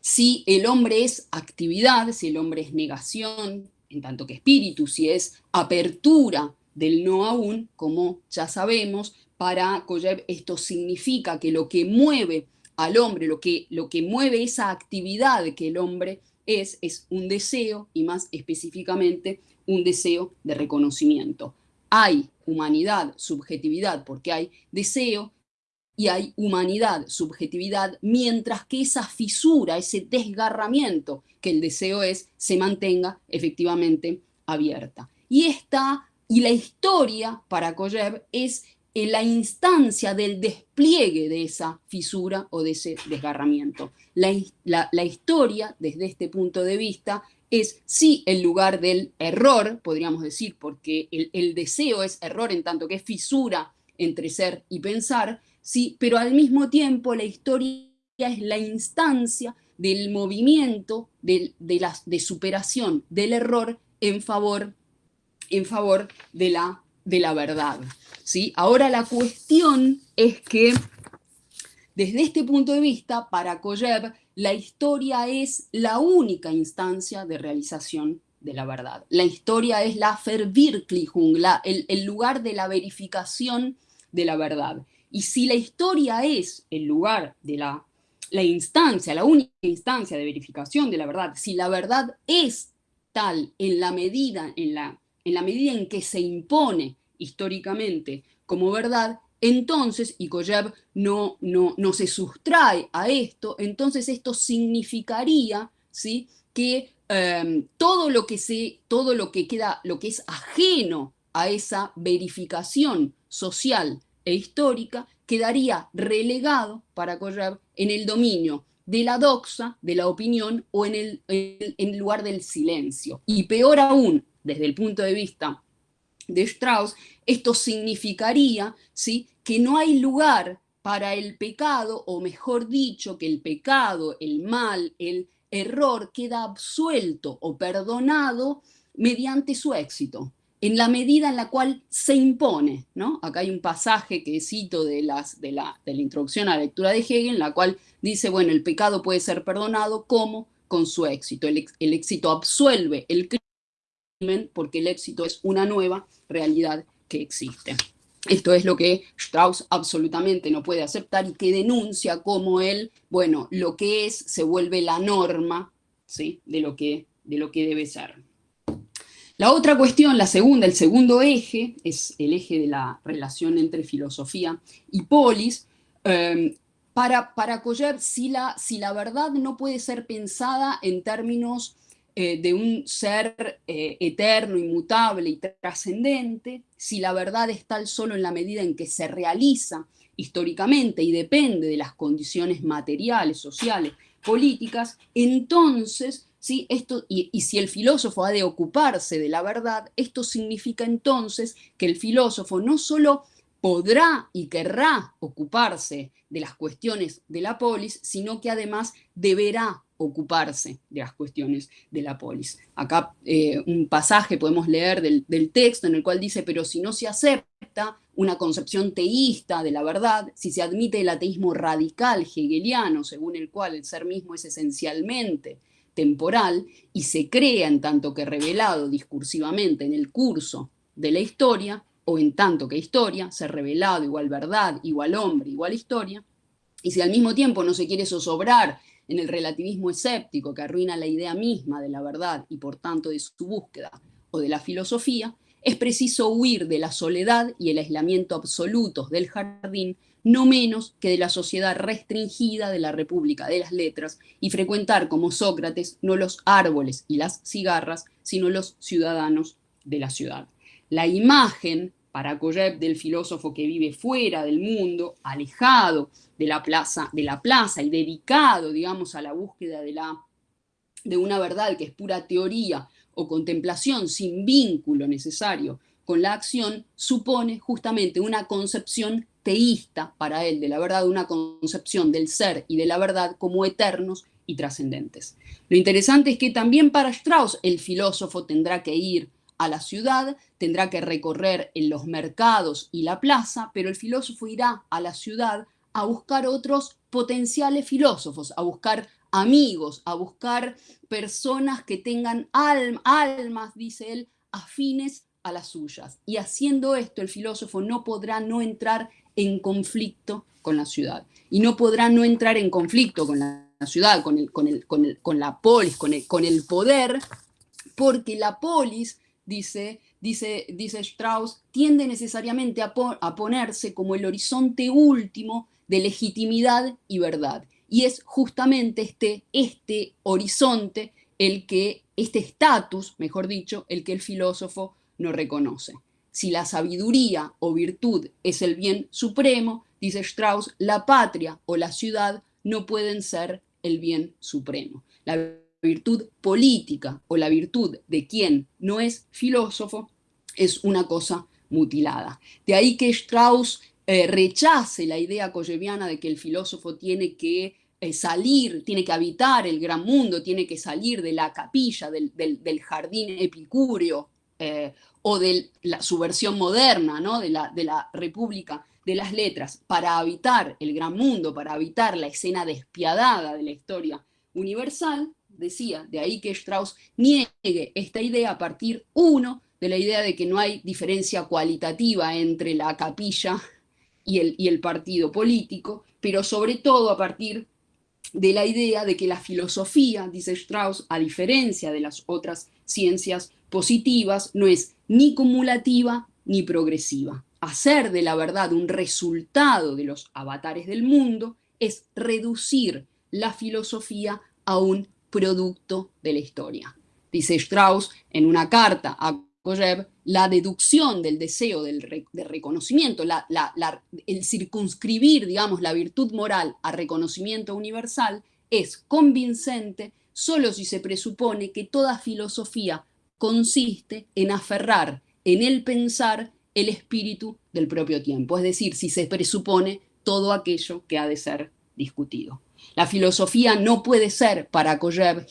si el hombre es actividad, si el hombre es negación, en tanto que espíritu, si es apertura del no aún, como ya sabemos, para Koyev esto significa que lo que mueve al hombre, lo que, lo que mueve esa actividad que el hombre es, es un deseo y más específicamente un deseo de reconocimiento. Hay humanidad, subjetividad, porque hay deseo y hay humanidad, subjetividad, mientras que esa fisura, ese desgarramiento que el deseo es, se mantenga efectivamente abierta. Y esta Y la historia para Koyev es en la instancia del despliegue de esa fisura o de ese desgarramiento. La, historia, desde este punto de vista, es sí el lugar del error, podríamos decir, porque el, deseo es error en tanto que es fisura entre ser y pensar, sí, pero al mismo tiempo la historia es la instancia del movimiento de, de superación del error en favor, en favor de, la, de la verdad. ¿sí? Ahora la cuestión es que desde este punto de vista, para Koyev, la historia es la única instancia de realización de la verdad. La historia es la Verwirklichung, el lugar de la verificación de la verdad. Y si la historia es el lugar de la, la instancia, la única instancia de verificación de la verdad, si la verdad es tal en la medida en, la, en, la medida en que se impone históricamente como verdad, entonces, y Koyev no, no, no se sustrae a esto, entonces esto significaría ¿sí? que em, todo, lo que se, todo lo que queda, lo que es ajeno a esa verificación social e histórica, quedaría relegado para Koyev en el dominio de la doxa, de la opinión o en el lugar del silencio. Y peor aún, desde el punto de vista de Strauss, esto significaría ¿sí? que no hay lugar para el pecado, o mejor dicho, que el pecado, el mal, el error queda absuelto o perdonado mediante su éxito, en la medida en la cual se impone. ¿no? Acá hay un pasaje que cito de, de, la, de la introducción a la lectura de Hegel, en la cual dice, bueno, el pecado puede ser perdonado como con su éxito. El, el éxito absuelve el crimen porque el éxito es una nueva realidad que existe. Esto es lo que Strauss absolutamente no puede aceptar y que denuncia como él, bueno, lo que es se vuelve la norma ¿sí? de, lo que, de lo que debe ser. La otra cuestión, la segunda, el segundo eje, es el eje de la relación entre filosofía y polis. Em, para, para si la, si la verdad no puede ser pensada en términos eh, de un ser eh, eterno, inmutable y trascendente, si la verdad es tal solo en la medida en que se realiza históricamente y depende de las condiciones materiales, sociales, políticas, entonces, ¿sí? esto, y, si el filósofo ha de ocuparse de la verdad, esto significa entonces que el filósofo no solo podrá y querrá ocuparse de las cuestiones de la polis, sino que además deberá ocuparse de las cuestiones de la polis. Acá eh, un pasaje podemos leer del, texto en el cual dice, pero si no se acepta una concepción teísta de la verdad, si se admite el ateísmo radical hegeliano, según el cual el ser mismo es esencialmente temporal, y se crea en tanto que revelado discursivamente en el curso de la historia, o en tanto que historia, ser revelado igual verdad, igual hombre, igual historia, y si al mismo tiempo no se quiere zozobrar en el relativismo escéptico que arruina la idea misma de la verdad y por tanto de su búsqueda o de la filosofía, es preciso huir de la soledad y el aislamiento absolutos del jardín, no menos que de la sociedad restringida de la República de las Letras y frecuentar como Sócrates no los árboles y las cigarras, sino los ciudadanos de la ciudad. La imagen para Koyev del filósofo que vive fuera del mundo, alejado de la plaza, de la plaza y dedicado, digamos, a la búsqueda de, la, de una verdad que es pura teoría o contemplación sin vínculo necesario con la acción, supone justamente una concepción teísta para él de la verdad, una concepción del ser y de la verdad como eternos y trascendentes. Lo interesante es que también para Strauss el filósofo tendrá que ir a la ciudad, tendrá que recorrer en los mercados y la plaza, pero el filósofo irá a la ciudad a buscar otros potenciales filósofos, a buscar amigos, a buscar personas que tengan almas, dice él, afines a las suyas. Y haciendo esto, el filósofo no podrá no entrar en conflicto con la ciudad. Y no podrá no entrar en conflicto con la ciudad, con, el, con, el, con, el, con la polis, con el, con el poder, porque la polis dice, dice, dice Strauss, tiende necesariamente a, ponerse como el horizonte último de legitimidad y verdad. Y es justamente este, este horizonte el que, este estatus, mejor dicho, el que el filósofo no reconoce. Si la sabiduría o virtud es el bien supremo, dice Strauss, la patria o la ciudad no pueden ser el bien supremo. La virtud política o la virtud de quien no es filósofo es una cosa mutilada. De ahí que Strauss eh, rechace la idea coyeviana de que el filósofo tiene que eh, salir, tiene que habitar el gran mundo, tiene que salir de la capilla, del, jardín epicúreo eh, o de la, su versión moderna ¿no? de, la, de la República de las Letras para habitar el gran mundo, para habitar la escena despiadada de la historia universal, decía, de ahí que Strauss niegue esta idea a partir, uno, de la idea de que no hay diferencia cualitativa entre la capilla y el, y el partido político, pero sobre todo a partir de la idea de que la filosofía, dice Strauss, a diferencia de las otras ciencias positivas, no es ni cumulativa ni progresiva. Hacer de la verdad un resultado de los avatares del mundo es reducir la filosofía a un producto de la historia. Dice Strauss en una carta a la deducción del deseo del de reconocimiento, el circunscribir, digamos, la virtud moral a reconocimiento universal es convincente solo si se presupone que toda filosofía consiste en aferrar en el pensar el espíritu del propio tiempo, es decir, si se presupone todo aquello que ha de ser discutido. La filosofía no puede ser para Koyev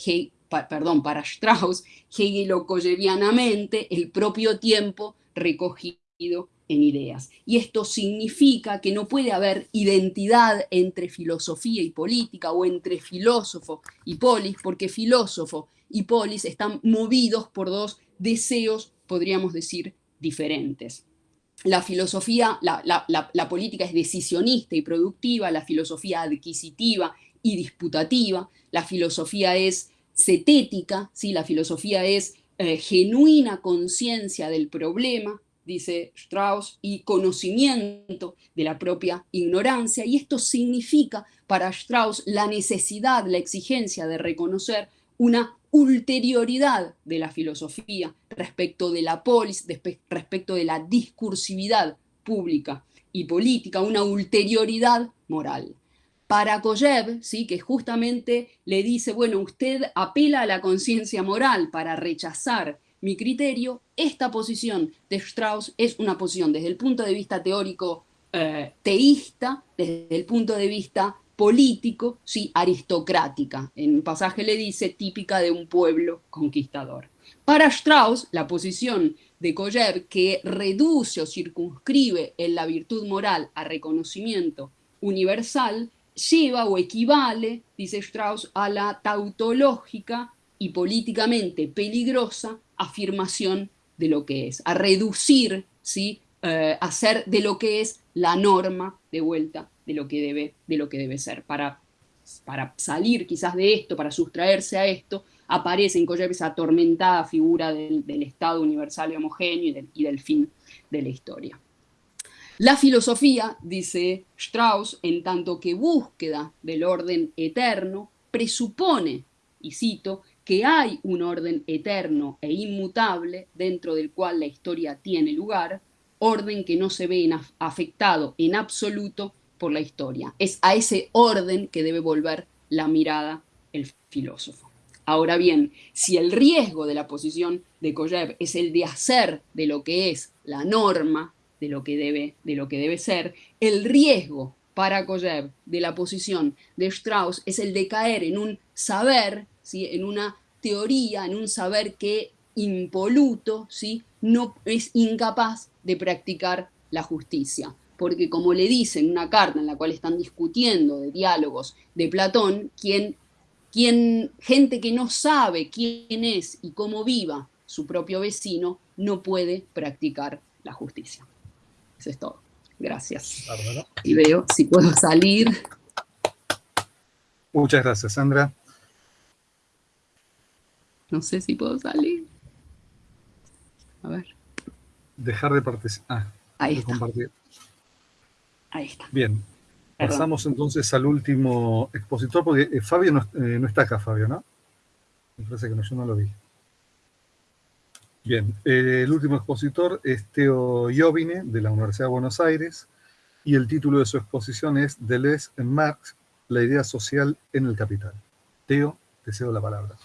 perdón, para Strauss, hegelo-koyevianamente, el propio tiempo recogido en ideas. Y esto significa que no puede haber identidad entre filosofía y política o entre filósofo y polis, porque filósofo y polis están movidos por dos deseos, podríamos decir, diferentes. La filosofía, la, la política es decisionista y productiva, la filosofía adquisitiva y disputativa, la filosofía es cetética, ¿sí? la filosofía es eh, genuina conciencia del problema, dice Strauss, y conocimiento de la propia ignorancia, y esto significa para Strauss la necesidad, la exigencia de reconocer una ulterioridad de la filosofía respecto de la polis, respecto de la discursividad pública y política, una ulterioridad moral para Koyev, ¿sí? que justamente le dice, bueno, usted apela a la conciencia moral para rechazar mi criterio, esta posición de Strauss es una posición desde el punto de vista teórico eh, teísta, desde el punto de vista político, sí, aristocrática. En un pasaje le dice típica de un pueblo conquistador. Para Strauss, la posición de Koyev que reduce o circunscribe en la virtud moral a reconocimiento universal lleva o equivale, dice Strauss, a la tautológica y políticamente peligrosa afirmación de lo que es, a reducir, ¿sí? Eh, hacer de lo que es la norma de vuelta de lo que debe, de lo que debe ser. Para, para salir quizás de esto, para sustraerse a esto, aparece en Koyev esa atormentada figura del, Estado universal y homogéneo y del fin de la historia. La filosofía, dice Strauss, en tanto que búsqueda del orden eterno, presupone, y cito, que hay un orden eterno e inmutable dentro del cual la historia tiene lugar, orden que no se ve afectado en absoluto por la historia. Es a ese orden que debe volver la mirada el filósofo. Ahora bien, si el riesgo de la posición de Koyev es el de hacer de lo que es la norma, de lo que debe, de lo que debe ser, el riesgo para Koyev de la posición de Strauss es el de caer en un saber, ¿sí? en una teoría, en un saber que impoluto ¿sí? no es incapaz de practicar la justicia. Porque como le dice en una carta en la cual están discutiendo de diálogos de Platón, quien, quien, gente que no sabe quién es y cómo viva su propio vecino, no puede practicar la justicia. Eso es todo. Gracias. Y veo si puedo salir. Muchas gracias, Sandra. No sé si puedo salir. A ver. Dejar de participar. Ah, Ahí está. compartir. Ahí está. Bien. Pasamos entonces al último expositor, porque eh, Fabio no, eh, no, está acá, Fabio, ¿no? Me parece que no, yo no lo vi. Bien, el último expositor es Teo Jovine, de la Universidad de Buenos Aires, y el título de su exposición es Deleuze en Marx, la idea social en el capital. Teo, te cedo la palabra.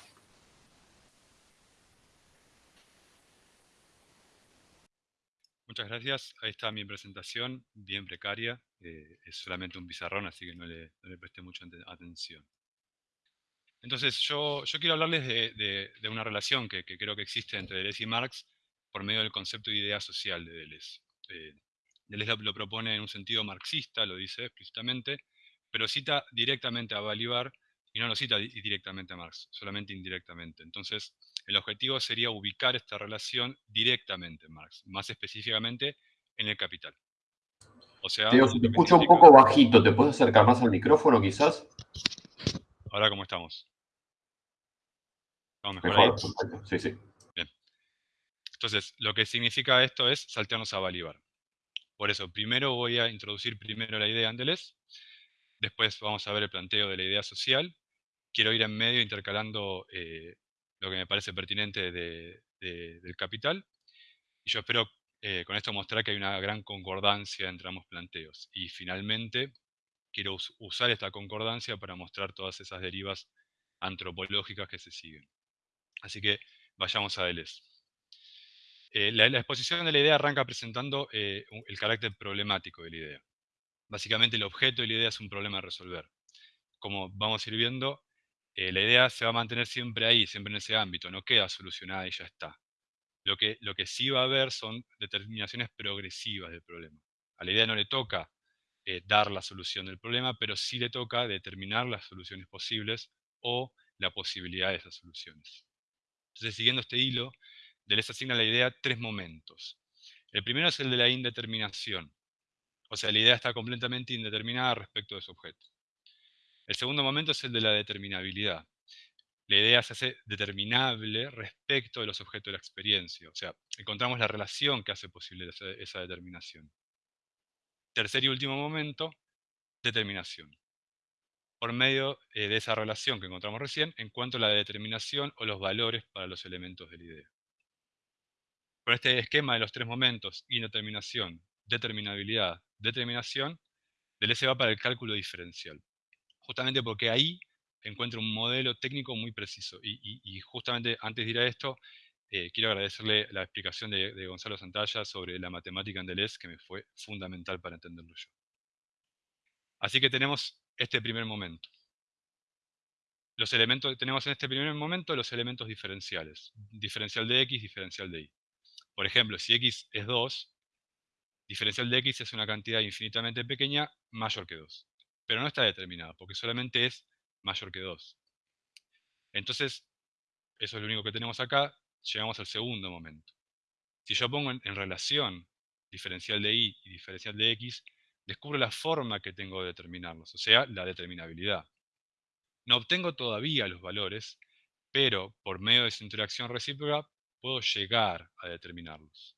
Muchas gracias. Ahí está mi presentación, bien precaria. Eh, es solamente un pizarrón, así que no le, presté mucha atención. Entonces, yo, yo quiero hablarles de, una relación que, creo que existe entre Deleuze y Marx por medio del concepto de idea social de Deleuze. Eh, Deleuze lo, propone en un sentido marxista, lo dice explícitamente, pero cita directamente a Balibar y no lo cita directamente a Marx, solamente indirectamente. Entonces, el objetivo sería ubicar esta relación directamente en Marx, más específicamente en el capital. O sea, si te escucho un poco bajito, ¿te puedes acercar más al micrófono quizás? Ahora, ¿cómo estamos? ¿Vamos mejor, Sí, sí. Bien. Entonces, lo que significa esto es saltearnos a Bolívar. Por eso, primero voy a introducir primero la idea Andelés, después vamos a ver el planteo de la idea social. Quiero ir en medio intercalando eh, lo que me parece pertinente del capital. Y yo espero eh, con esto mostrar que hay una gran concordancia entre ambos planteos. Y finalmente, quiero usar esta concordancia para mostrar todas esas derivas antropológicas que se siguen. Así que vayamos a Deleuze. Eh, la, exposición de la idea arranca presentando eh, el carácter problemático de la idea. Básicamente el objeto de la idea es un problema a resolver. Como vamos a ir viendo, eh, la idea se va a mantener siempre ahí, siempre en ese ámbito, no queda solucionada y ya está. Lo que, lo que sí va a haber son determinaciones progresivas del problema. A la idea no le toca dar la solución del problema, pero sí le toca determinar las soluciones posibles o la posibilidad de esas soluciones. Entonces, siguiendo este hilo, les asigna la idea tres momentos. El primero es el de la indeterminación. O sea, la idea está completamente indeterminada respecto de su objeto. El segundo momento es el de la determinabilidad. La idea se hace determinable respecto de los objetos de la experiencia. O sea, encontramos la relación que hace posible esa, determinación. Tercer y último momento, determinación por medio eh, de esa relación que encontramos recién en cuanto a la determinación o los valores para los elementos de la idea. Con este esquema de los tres momentos, indeterminación, determinabilidad, determinación, Deleuze va para el cálculo diferencial. Justamente porque ahí encuentra un modelo técnico muy preciso. Y, justamente antes de ir a esto, eh, quiero agradecerle la explicación de, de, Gonzalo Santalla sobre la matemática en Deleuze, que me fue fundamental para entenderlo yo. Así que tenemos este primer momento. Los elementos, tenemos en este primer momento los elementos diferenciales. Diferencial de x, diferencial de y. Por ejemplo, si x es 2, diferencial de x es una cantidad infinitamente pequeña mayor que 2. Pero no está determinada, porque solamente es mayor que 2. Entonces, eso es lo único que tenemos acá. Llegamos al segundo momento. Si yo pongo en relación diferencial de y y diferencial de x, descubro la forma que tengo de determinarlos, o sea, la determinabilidad. No obtengo todavía los valores, pero por medio de esa interacción recíproca puedo llegar a determinarlos.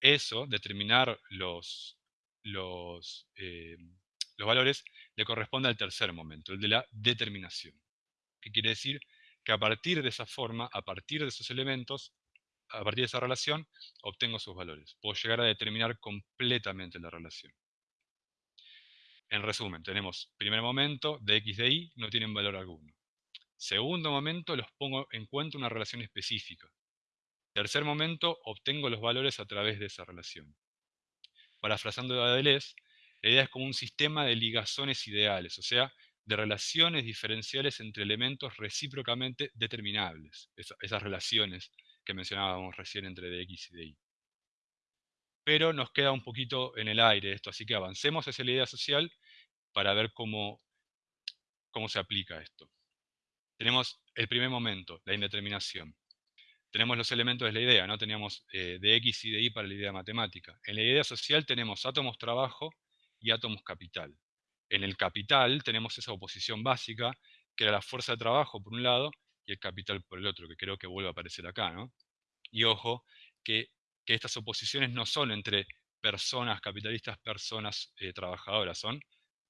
Eso, determinar los, los, eh, los valores, le corresponde al tercer momento, el de la determinación. ¿Qué quiere decir? Que a partir de esa forma, a partir de esos elementos, a partir de esa relación, obtengo sus valores. Puedo llegar a determinar completamente la relación. En resumen, tenemos primer momento, de x de y no tienen valor alguno. Segundo momento, los pongo en cuenta una relación específica. Tercer momento, obtengo los valores a través de esa relación. Parafrasando a Deleuze, la idea es como un sistema de ligazones ideales, o sea, de relaciones diferenciales entre elementos recíprocamente determinables, esas relaciones que mencionábamos recién entre dx y dy pero nos queda un poquito en el aire esto, así que avancemos hacia la idea social para ver cómo, cómo se aplica esto. Tenemos el primer momento, la indeterminación. Tenemos los elementos de la idea, ¿no? Teníamos eh, de X y de Y para la idea matemática. En la idea social tenemos átomos trabajo y átomos capital. En el capital tenemos esa oposición básica, que era la fuerza de trabajo por un lado y el capital por el otro, que creo que vuelve a aparecer acá. ¿no? Y ojo, que que estas oposiciones no son entre personas capitalistas, personas eh, trabajadoras, son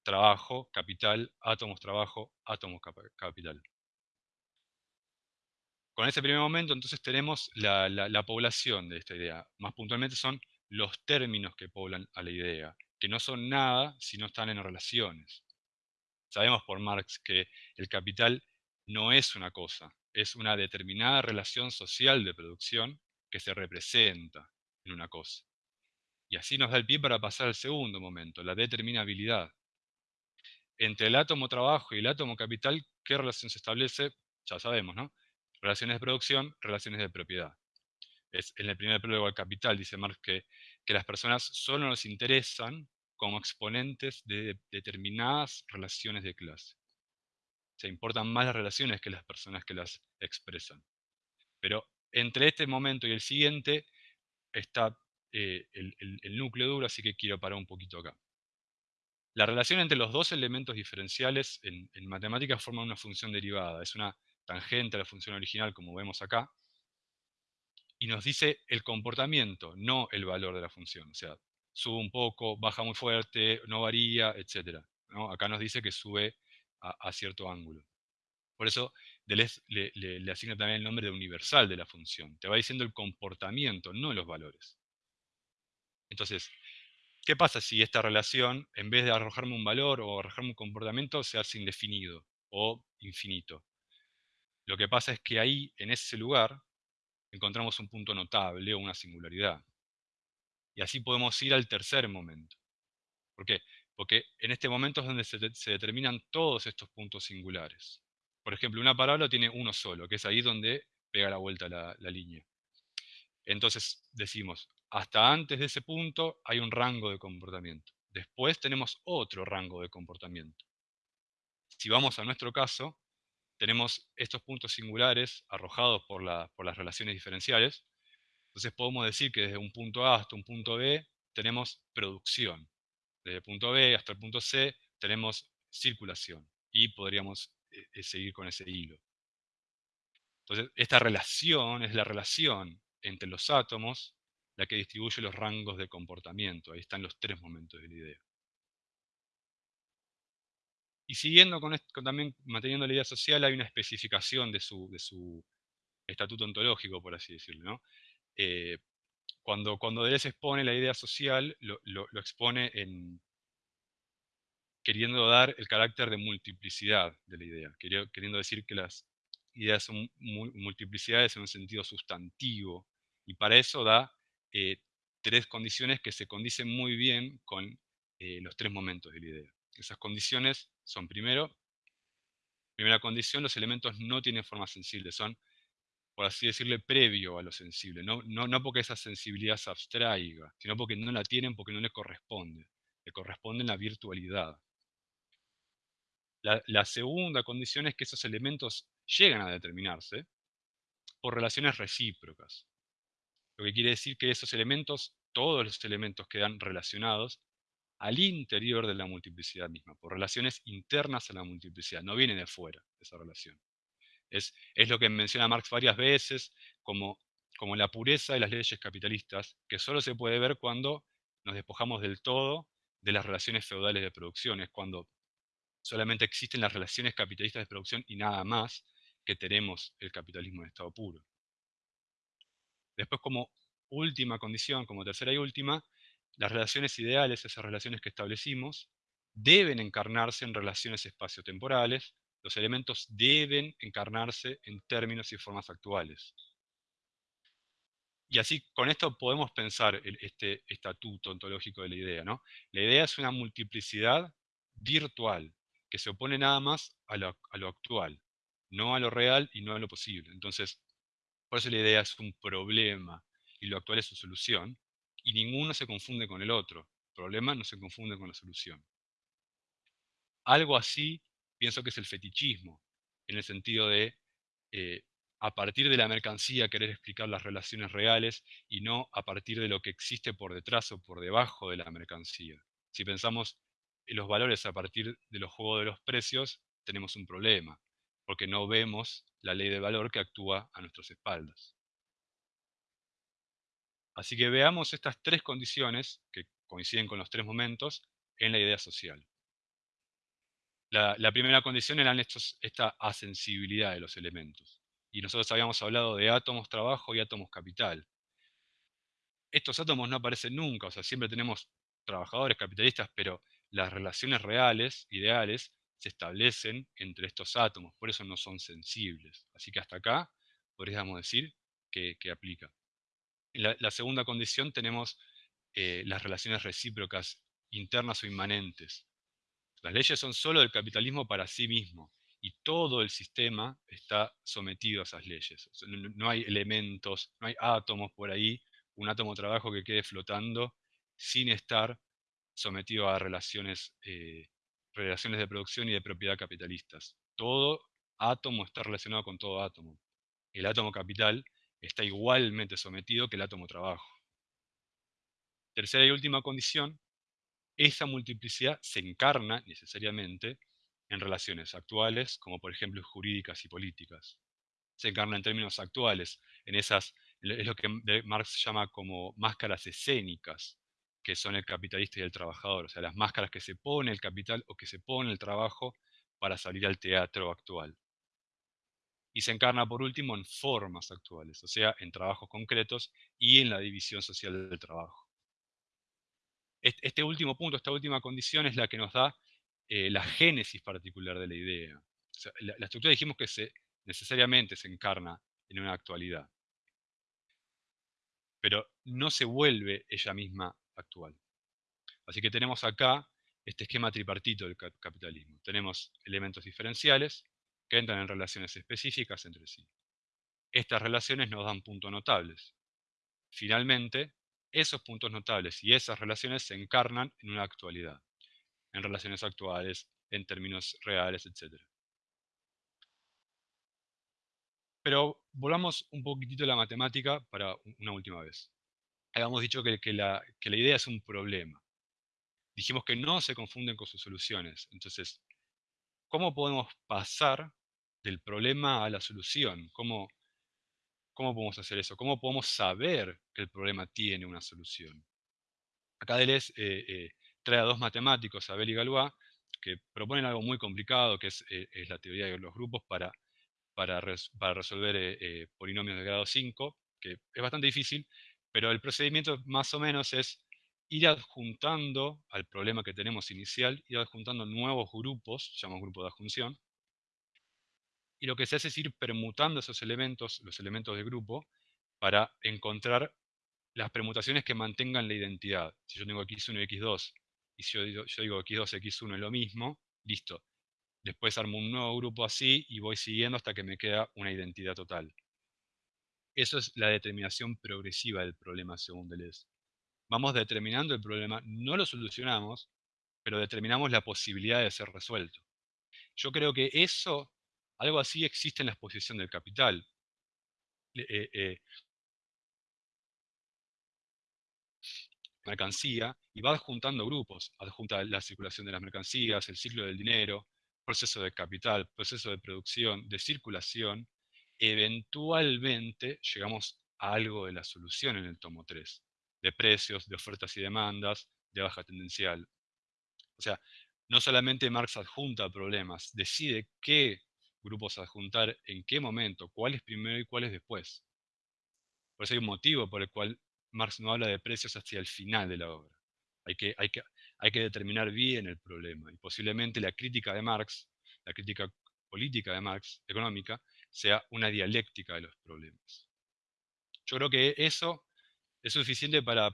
trabajo, capital, átomos trabajo, átomos capital. con ese primer momento entonces tenemos la, población de esta idea. Más puntualmente son los términos que poblan a la idea, que no son nada si no están en relaciones. Sabemos por Marx que el capital no es una cosa, es una determinada relación social de producción que se representa en una cosa. Y así nos da el pie para pasar al segundo momento, la determinabilidad. Entre el átomo trabajo y el átomo capital, ¿qué relación se establece? Ya sabemos, ¿no? Relaciones de producción, relaciones de propiedad. Es en el primer prólogo al capital, dice Marx, que, que las personas solo nos interesan como exponentes de determinadas relaciones de clase. Se importan más las relaciones que las personas que las expresan. Pero entre este momento y el siguiente está eh, el, núcleo duro, así que quiero parar un poquito acá. La relación entre los dos elementos diferenciales en, en matemáticas forma una función derivada. Es una tangente a la función original, como vemos acá, y nos dice el comportamiento, no el valor de la función. O sea, sube un poco, baja muy fuerte, no varía, etc. Acá nos dice que sube a, cierto ángulo. Por eso Deleuze le, asigna también el nombre de universal de la función. Te va diciendo el comportamiento, no los valores. Entonces, ¿qué pasa si esta relación, en vez de arrojarme un valor o arrojarme un comportamiento, se hace indefinido o infinito? Lo que pasa es que ahí, en ese lugar, encontramos un punto notable o una singularidad. Y así podemos ir al tercer momento. ¿Por qué? Porque en este momento es donde se, determinan todos estos puntos singulares. Por ejemplo, una parábola tiene uno solo, que es ahí donde pega la vuelta la, línea. Entonces decimos, hasta antes de ese punto hay un rango de comportamiento. Después tenemos otro rango de comportamiento. Si vamos a nuestro caso, tenemos estos puntos singulares arrojados por, por las relaciones diferenciales. Entonces podemos decir que desde un punto A hasta un punto B tenemos producción. Desde el punto B hasta el punto C tenemos circulación. Y podríamos eh, eh, seguir con ese hilo. Entonces, esta relación es la relación entre los átomos la que distribuye los rangos de comportamiento. Ahí están los tres momentos de la idea. Y siguiendo con, también manteniendo la idea social, hay una especificación de su, de su estatuto ontológico, por así decirlo. ¿no? Eh, cuando, cuando Deleuze expone la idea social, lo, expone en, queriendo dar el carácter de multiplicidad de la idea, queriendo decir que las ideas son multiplicidades en un sentido sustantivo, y para eso da eh, tres condiciones que se condicen muy bien con eh, los tres momentos de la idea. Esas condiciones son primero, primera condición, los elementos no tienen forma sensible, son, por así decirle, previo a lo sensible. No, no, porque esa sensibilidad se abstraiga, sino porque no la tienen, porque no le corresponde. Le corresponde la virtualidad. La, la segunda condición es que esos elementos llegan a determinarse por relaciones recíprocas. Lo que quiere decir que esos elementos, todos los elementos quedan relacionados al interior de la multiplicidad misma, por relaciones internas a la multiplicidad, no viene de fuera esa relación. Es, es lo que menciona Marx varias veces como, como la pureza de las leyes capitalistas, que solo se puede ver cuando nos despojamos del todo de las relaciones feudales de producción, es cuando solamente existen las relaciones capitalistas de producción y nada más que tenemos el capitalismo en estado puro. Después, como última condición, como tercera y última, las relaciones ideales, esas relaciones que establecimos, deben encarnarse en relaciones espaciotemporales, los elementos deben encarnarse en términos y formas actuales. Y así, con esto podemos pensar este estatuto ontológico de la idea. ¿no? La idea es una multiplicidad virtual, que se opone nada más a lo actual, no a lo real y no a lo posible. Entonces, por eso la idea es un problema y lo actual es su solución, y ninguno se confunde con el otro. El problema no se confunde con la solución. Algo así pienso que es el fetichismo, en el sentido de, eh, a partir de la mercancía, querer explicar las relaciones reales y no a partir de lo que existe por detrás o por debajo de la mercancía. Si pensamos en los valores a partir de los juegos de los precios, tenemos un problema, porque no vemos la ley de valor que actúa a nuestras espaldas. Así que veamos estas tres condiciones, que coinciden con los tres momentos, en la idea social. La, primera condición era esta asensibilidad de los elementos. y nosotros habíamos hablado de átomos trabajo y átomos capital. Estos átomos no aparecen nunca, o sea, siempre tenemos trabajadores capitalistas, pero las relaciones reales, ideales, se establecen entre estos átomos, por eso no son sensibles. Así que hasta acá podríamos decir que, aplica. La, segunda condición tenemos eh, las relaciones recíprocas internas o inmanentes. Las leyes son solo del capitalismo para sí mismo y todo el sistema está sometido a esas leyes. no, hay elementos, no hay átomos por ahí, un átomo trabajo que quede flotando sin estar sometido a relaciones, eh, relaciones de producción y de propiedad capitalistas. Todo átomo está relacionado con todo átomo. El átomo capital está igualmente sometido que el átomo trabajo. Tercera y última condición, esa multiplicidad se encarna necesariamente en relaciones actuales, como por ejemplo jurídicas y políticas. Se encarna en términos actuales, en esas, es lo que Marx llama como máscaras escénicas, que son el capitalista y el trabajador, o sea, las máscaras que se pone el capital o que se pone el trabajo para salir al teatro actual. Y se encarna por último en formas actuales, o sea, en trabajos concretos y en la división social del trabajo. Este último punto, esta última condición es la que nos da eh, la génesis particular de la idea. la, estructura dijimos que necesariamente se encarna en una actualidad, pero no se vuelve ella misma actual. Así que tenemos acá este esquema tripartito del capitalismo. Tenemos elementos diferenciales que entran en relaciones específicas entre sí. Estas relaciones nos dan puntos notables. Finalmente, esos puntos notables y esas relaciones se encarnan en una actualidad, en relaciones actuales, en términos reales, etc. Pero volvamos un poquitito a la matemática para una última vez. Habíamos dicho que, la, que la idea es un problema. Dijimos que no se confunden con sus soluciones. Entonces, ¿cómo podemos pasar del problema a la solución? ¿Cómo, ¿Cómo podemos hacer eso? ¿Cómo podemos saber que el problema tiene una solución? Acá Deleuze eh, eh, trae a dos matemáticos, Abel y Galois, que proponen algo muy complicado, que es, eh, la teoría de los grupos para, para, resolver polinomios de grado 5, que es bastante difícil, pero el procedimiento más o menos es ir adjuntando al problema que tenemos inicial, ir adjuntando nuevos grupos, llamamos grupo de adjunción, y lo que se hace es ir permutando esos elementos, los elementos de grupo, para encontrar las permutaciones que mantengan la identidad. Si yo tengo x1 y x2, y si yo digo, yo digo x2, x1 es lo mismo, listo. Después armo un nuevo grupo así y voy siguiendo hasta que me queda una identidad total. Eso es la determinación progresiva del problema según Deleuze. Vamos determinando el problema, no lo solucionamos, pero determinamos la posibilidad de ser resuelto. Yo creo que eso algo así existe en la exposición del capital. Eh, eh, mercancía y va adjuntando grupos, adjunta la circulación de las mercancías, el ciclo del dinero, proceso de capital, proceso de producción, de circulación, eventualmente llegamos a algo de la solución en el tomo 3, de precios, de ofertas y demandas, de baja tendencial. O sea, no solamente Marx adjunta problemas, decide qué grupos adjuntar, en qué momento, cuál es primero y cuál es después. Por eso hay un motivo por el cual Marx no habla de precios hacia el final de la obra. Hay que, hay que, hay que determinar bien el problema. Y posiblemente la crítica de Marx, la crítica política de Marx, económica, sea una dialéctica de los problemas. Yo creo que eso es suficiente para,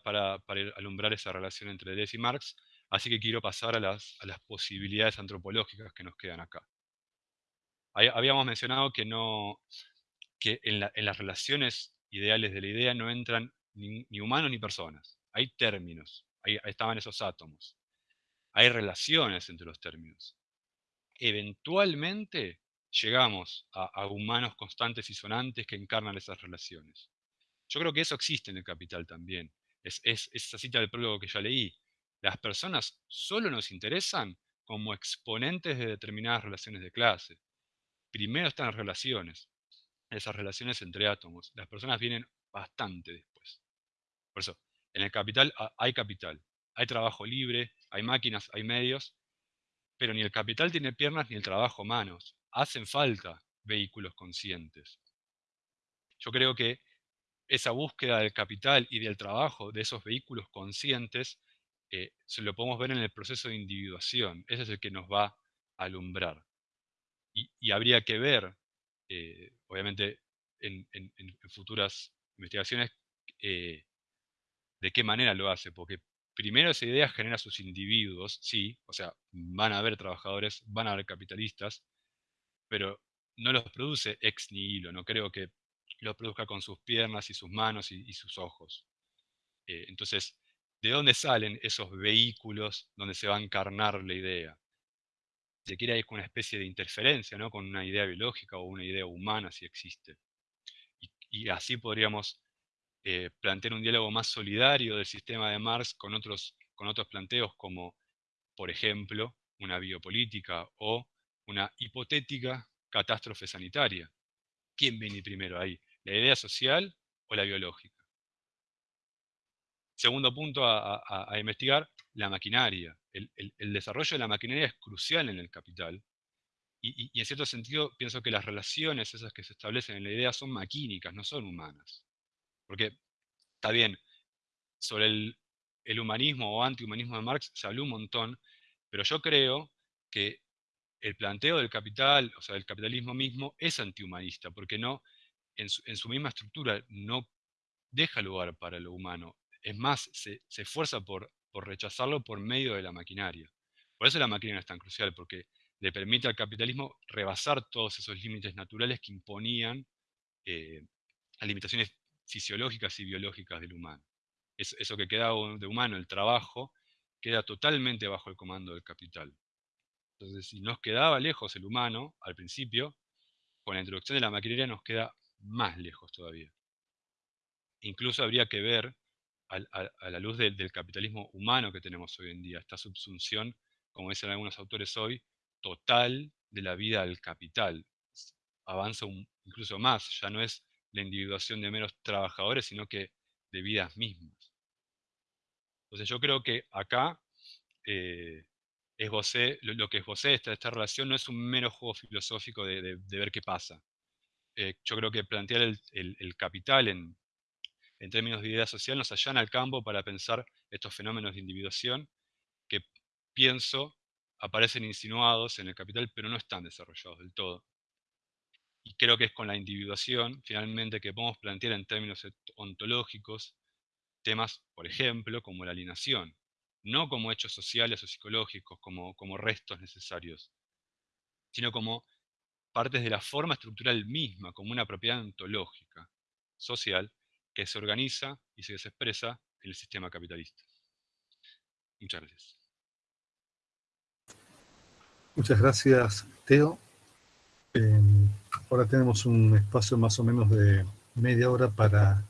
alumbrar esa relación entre Deleuze y Marx, así que quiero pasar a las, a posibilidades antropológicas que nos quedan acá habíamos mencionado que, no, que en, las relaciones ideales de la idea no entran ni, humanos ni personas. Hay términos, ahí, estaban esos átomos. Hay relaciones entre los términos. Eventualmente llegamos a, humanos constantes y sonantes que encarnan esas relaciones. Yo creo que eso existe en el capital también. Es, es, esa cita del prólogo que ya leí. Las personas solo nos interesan como exponentes de determinadas relaciones de clase primero están las relaciones, esas relaciones entre átomos. Las personas vienen bastante después. Por eso, en el capital hay capital, hay trabajo libre, hay máquinas, hay medios, pero ni el capital tiene piernas ni el trabajo manos. Hacen falta vehículos conscientes. yo creo que esa búsqueda del capital y del trabajo de esos vehículos conscientes eh, se lo podemos ver en el proceso de individuación. Ese es el que nos va a alumbrar. Y, habría que ver, eh, obviamente, en, futuras investigaciones, eh, de qué manera lo hace, porque primero esa idea genera sus individuos, sí, o sea, van a haber trabajadores, van a haber capitalistas, pero no los produce ex nihilo, no creo que los produzca con sus piernas y sus manos y, sus ojos. Eh, entonces, ¿de dónde salen esos vehículos donde se va a encarnar la idea? Se quiere con una especie de interferencia, ¿no? con una idea biológica o una idea humana, si existe. Y, así podríamos eh, plantear un diálogo más solidario del sistema de Marx con otros, con otros planteos como, por ejemplo, una biopolítica o una hipotética catástrofe sanitaria. ¿Quién viene primero ahí? ¿La idea social o la biológica? Segundo punto a, investigar, la maquinaria. El, desarrollo de la maquinaria es crucial en el capital. Y, en cierto sentido pienso que las relaciones esas que se establecen en la idea son maquínicas, no son humanas. Porque está bien, sobre el, el humanismo o antihumanismo de Marx se habló un montón, pero yo creo que el planteo del capital, o sea, del capitalismo mismo, es antihumanista, porque no, en su, misma estructura no deja lugar para lo humano. Es más, se, esfuerza por, por, rechazarlo por medio de la maquinaria. Por eso la maquinaria es tan crucial, porque le permite al capitalismo rebasar todos esos límites naturales que imponían eh, las limitaciones fisiológicas y biológicas del humano. eso que queda de humano, el trabajo, queda totalmente bajo el comando del capital. Entonces, si nos quedaba lejos el humano al principio, con la introducción de la maquinaria nos queda más lejos todavía. Incluso habría que ver, a, la luz del capitalismo humano que tenemos hoy en día, esta subsunción, como dicen algunos autores hoy, total de la vida al capital. Avanza incluso más, ya no es la individuación de meros trabajadores, sino que de vidas mismas. Entonces yo creo que acá eh, esbocé, lo, que esbocé esta, esta relación no es un mero juego filosófico de ver qué pasa, eh, yo creo que plantear el, capital en, términos de idea social nos allana al campo para pensar estos fenómenos de individuación que pienso aparecen insinuados en el capital, pero no están desarrollados del todo. Y creo que es con la individuación, finalmente, que podemos plantear en términos ontológicos temas, por ejemplo, como la alienación, no como hechos sociales o psicológicos, como, como restos necesarios, sino como partes de la forma estructural misma, como una propiedad ontológica, social, que se organiza y se expresa en el sistema capitalista. Muchas gracias. Muchas gracias, Teo. Em, ahora tenemos un espacio más o menos de media hora para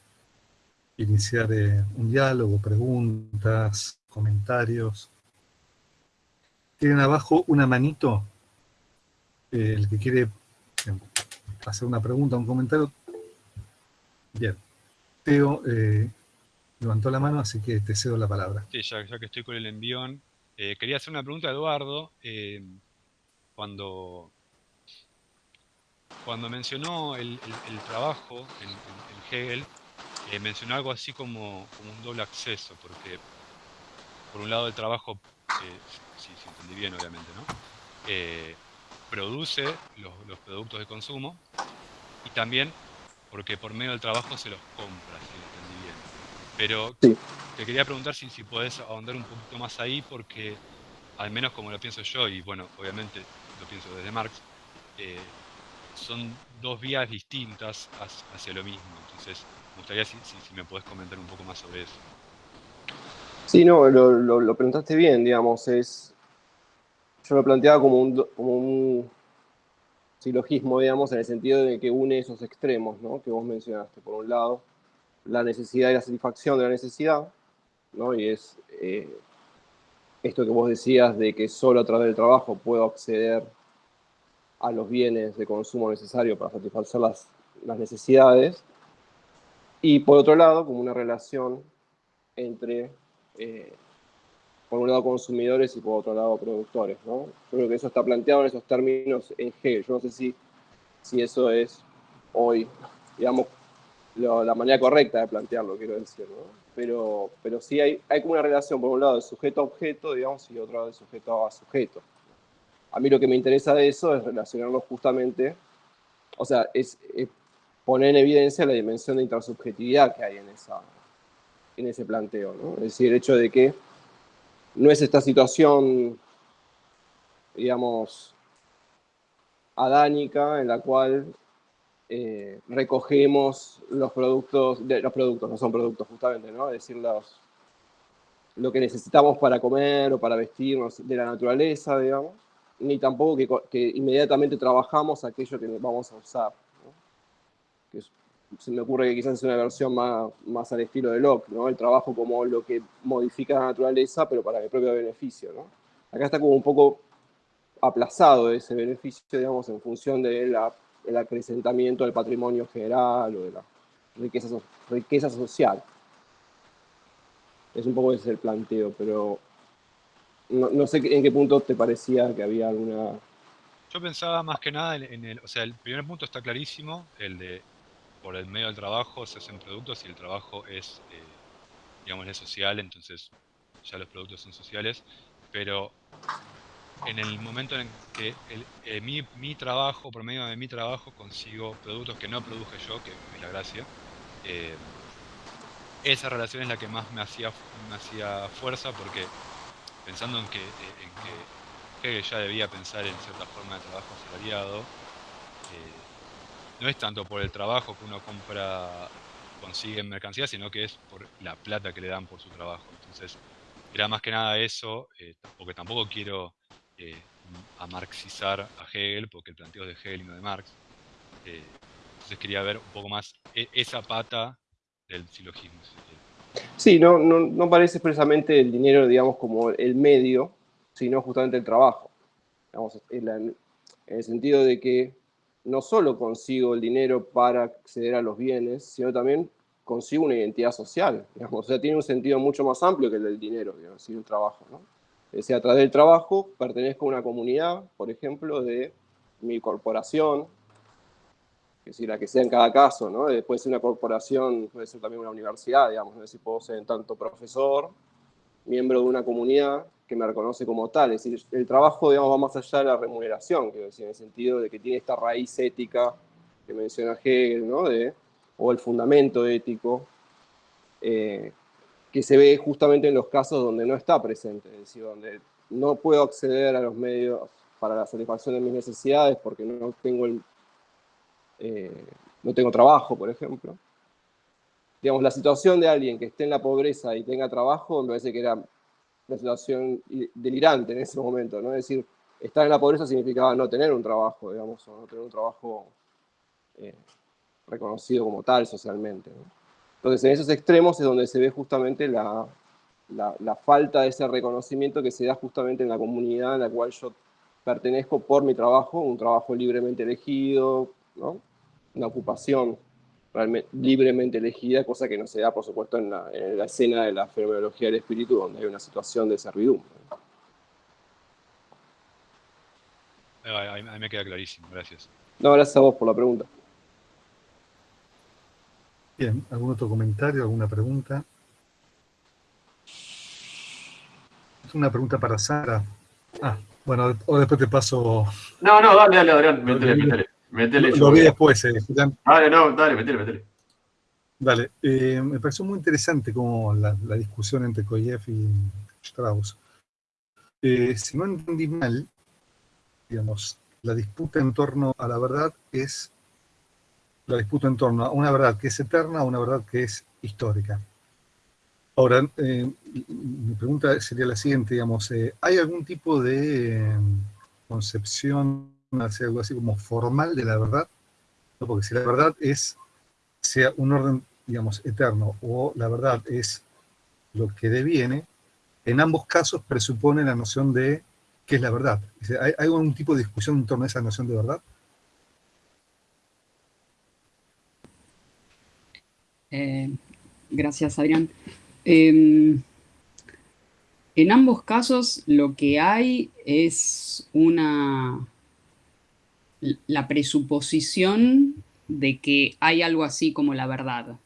iniciar eh, un diálogo, preguntas, comentarios. Tienen abajo una manito eh, el que quiere eh, hacer una pregunta, un comentario. Bien. Teo levantó la mano, así que te cedo la palabra. Sí, ya, que estoy con el envión. quería hacer una pregunta a Eduardo. cuando, cuando mencionó el, trabajo en, Hegel, mencionó algo así como, un doble acceso, porque por un lado el trabajo, si, si, entendí bien obviamente, ¿no? produce los, productos de consumo y también porque por medio del trabajo se los compra, si lo entendí bien. Pero te quería preguntar si, si podés ahondar un poquito más ahí, porque al menos como lo pienso yo, y bueno, obviamente lo pienso desde Marx, eh, son dos vías distintas hacia lo mismo. Entonces, me gustaría si, me podés comentar un poco más sobre eso. Sí, no, lo, lo, lo preguntaste bien, digamos, es yo lo planteaba como un, como un silogismo, digamos, en el sentido de que une esos extremos, ¿no? Que vos mencionaste. Por un lado, la necesidad y la satisfacción de la necesidad, ¿no? Y es eh, esto que vos decías de que solo a través del trabajo puedo acceder a los bienes de consumo necesarios para satisfacer las, las necesidades. Y por otro lado, como una relación entre eh, por un lado consumidores y por otro lado productores. ¿no? Creo que eso está planteado en esos términos en G. Yo no sé si, si eso es hoy, digamos, la manera correcta de plantearlo, quiero decir, Pero, pero sí hay, hay como una relación, por un lado, de sujeto a objeto, digamos, y otro de sujeto a sujeto. A mí lo que me interesa de eso es relacionarlo justamente, o sea, es, poner en evidencia la dimensión de intersubjetividad que hay en, esa, en ese planteo. Es decir, el hecho de que no es esta situación, digamos, adánica en la cual eh, recogemos los productos, de, los productos, no son productos justamente, ¿no? Es decir, los, lo que necesitamos para comer o para vestirnos de la naturaleza, digamos, ni tampoco que inmediatamente trabajamos aquello que vamos a usar. Que se me ocurre que quizás es una versión más, más al estilo de Locke, ¿no? el trabajo como lo que modifica la naturaleza, pero para mi propio beneficio. ¿no? Acá está como un poco aplazado ese beneficio, digamos, en función de la el acrecentamiento del patrimonio general o de la riqueza, riqueza social. Es un poco ese el planteo, pero no, sé en qué punto te parecía que había alguna... Yo pensaba más que nada en el, o sea, el primer punto está clarísimo, el de por el medio del trabajo se hacen productos y el trabajo es, eh, digamos, es social, entonces ya los productos son sociales, pero en el momento en que eh, mi, trabajo, por medio de mi trabajo, consigo productos que no produje yo, que es la gracia, eh, esa relación es la que más me hacía, me hacía fuerza porque pensando en que, en que ya debía pensar en cierta forma de trabajo asalariado, no es tanto por el trabajo que uno compra, consigue en mercancía, sino que es por la plata que le dan por su trabajo. Entonces, era más que nada eso, porque tampoco quiero eh, a marxizar a Hegel, porque el planteo es de Hegel y no de Marx. Eh, entonces quería ver un poco más e, esa pata del silogismo. Sí, no, no, no, parece expresamente el dinero, digamos, como el medio, sino justamente el trabajo. en, el sentido de que no solo consigo el dinero para acceder a los bienes, sino también consigo una identidad social. Digamos. O sea, tiene un sentido mucho más amplio que el del dinero, digamos, el trabajo. ¿no? Es decir, a través del trabajo pertenezco a una comunidad, por ejemplo, de mi corporación, que si la que sea en cada caso, ¿no? Puede ser una corporación, puede ser también una universidad, digamos, ¿no? es decir, puedo ser en tanto profesor, miembro de una comunidad que me reconoce como tal. Es decir, el trabajo, digamos, va más allá de la remuneración, quiero decir, en el sentido de que tiene esta raíz ética que menciona Hegel, ¿no? De, o el fundamento ético, eh, que se ve justamente en los casos donde no está presente, es decir, donde no puedo acceder a los medios para la satisfacción de mis necesidades porque no tengo, el, eh, no tengo trabajo, por ejemplo. Digamos, la situación de alguien que esté en la pobreza y tenga trabajo me parece que era una situación delirante en ese momento, ¿no? Es decir, estar en la pobreza significaba no tener un trabajo, digamos, o no tener un trabajo eh, reconocido como tal socialmente. ¿no? Entonces, en esos extremos es donde se ve justamente la, falta de ese reconocimiento que se da justamente en la comunidad en la cual yo pertenezco por mi trabajo, un trabajo libremente elegido, una ocupación realmente, libremente elegida, cosa que no se da, por supuesto, en la, escena de la fenomenología del espíritu, donde hay una situación de servidumbre. Ahí me queda clarísimo, gracias. No, gracias a vos por la pregunta. Bien, ¿algún otro comentario, alguna pregunta? Una pregunta para Sara. Ah, bueno, o después te paso... No, no, dale, dale, Adrián, métele, métele. lo, vi después, eh, Dale, no, dale, métele, métele. Dale, eh, me pareció muy interesante como la, discusión entre Koyev y Strauss. Eh, si no entendí mal, digamos, la disputa en torno a la verdad es la disputa en torno a una verdad que es eterna a una verdad que es histórica. Ahora, eh, mi pregunta sería la siguiente, digamos, eh, ¿hay algún tipo de eh, concepción, algo así como formal de la verdad? Porque si la verdad es, sea un orden, digamos, eterno, o la verdad es lo que deviene, en ambos casos presupone la noción de qué es la verdad. ¿Hay, ¿Hay algún tipo de discusión en torno a esa noción de verdad? Eh, gracias, Adrián. Em, en ambos casos lo que hay es una... la presuposición de que hay algo así como la verdad,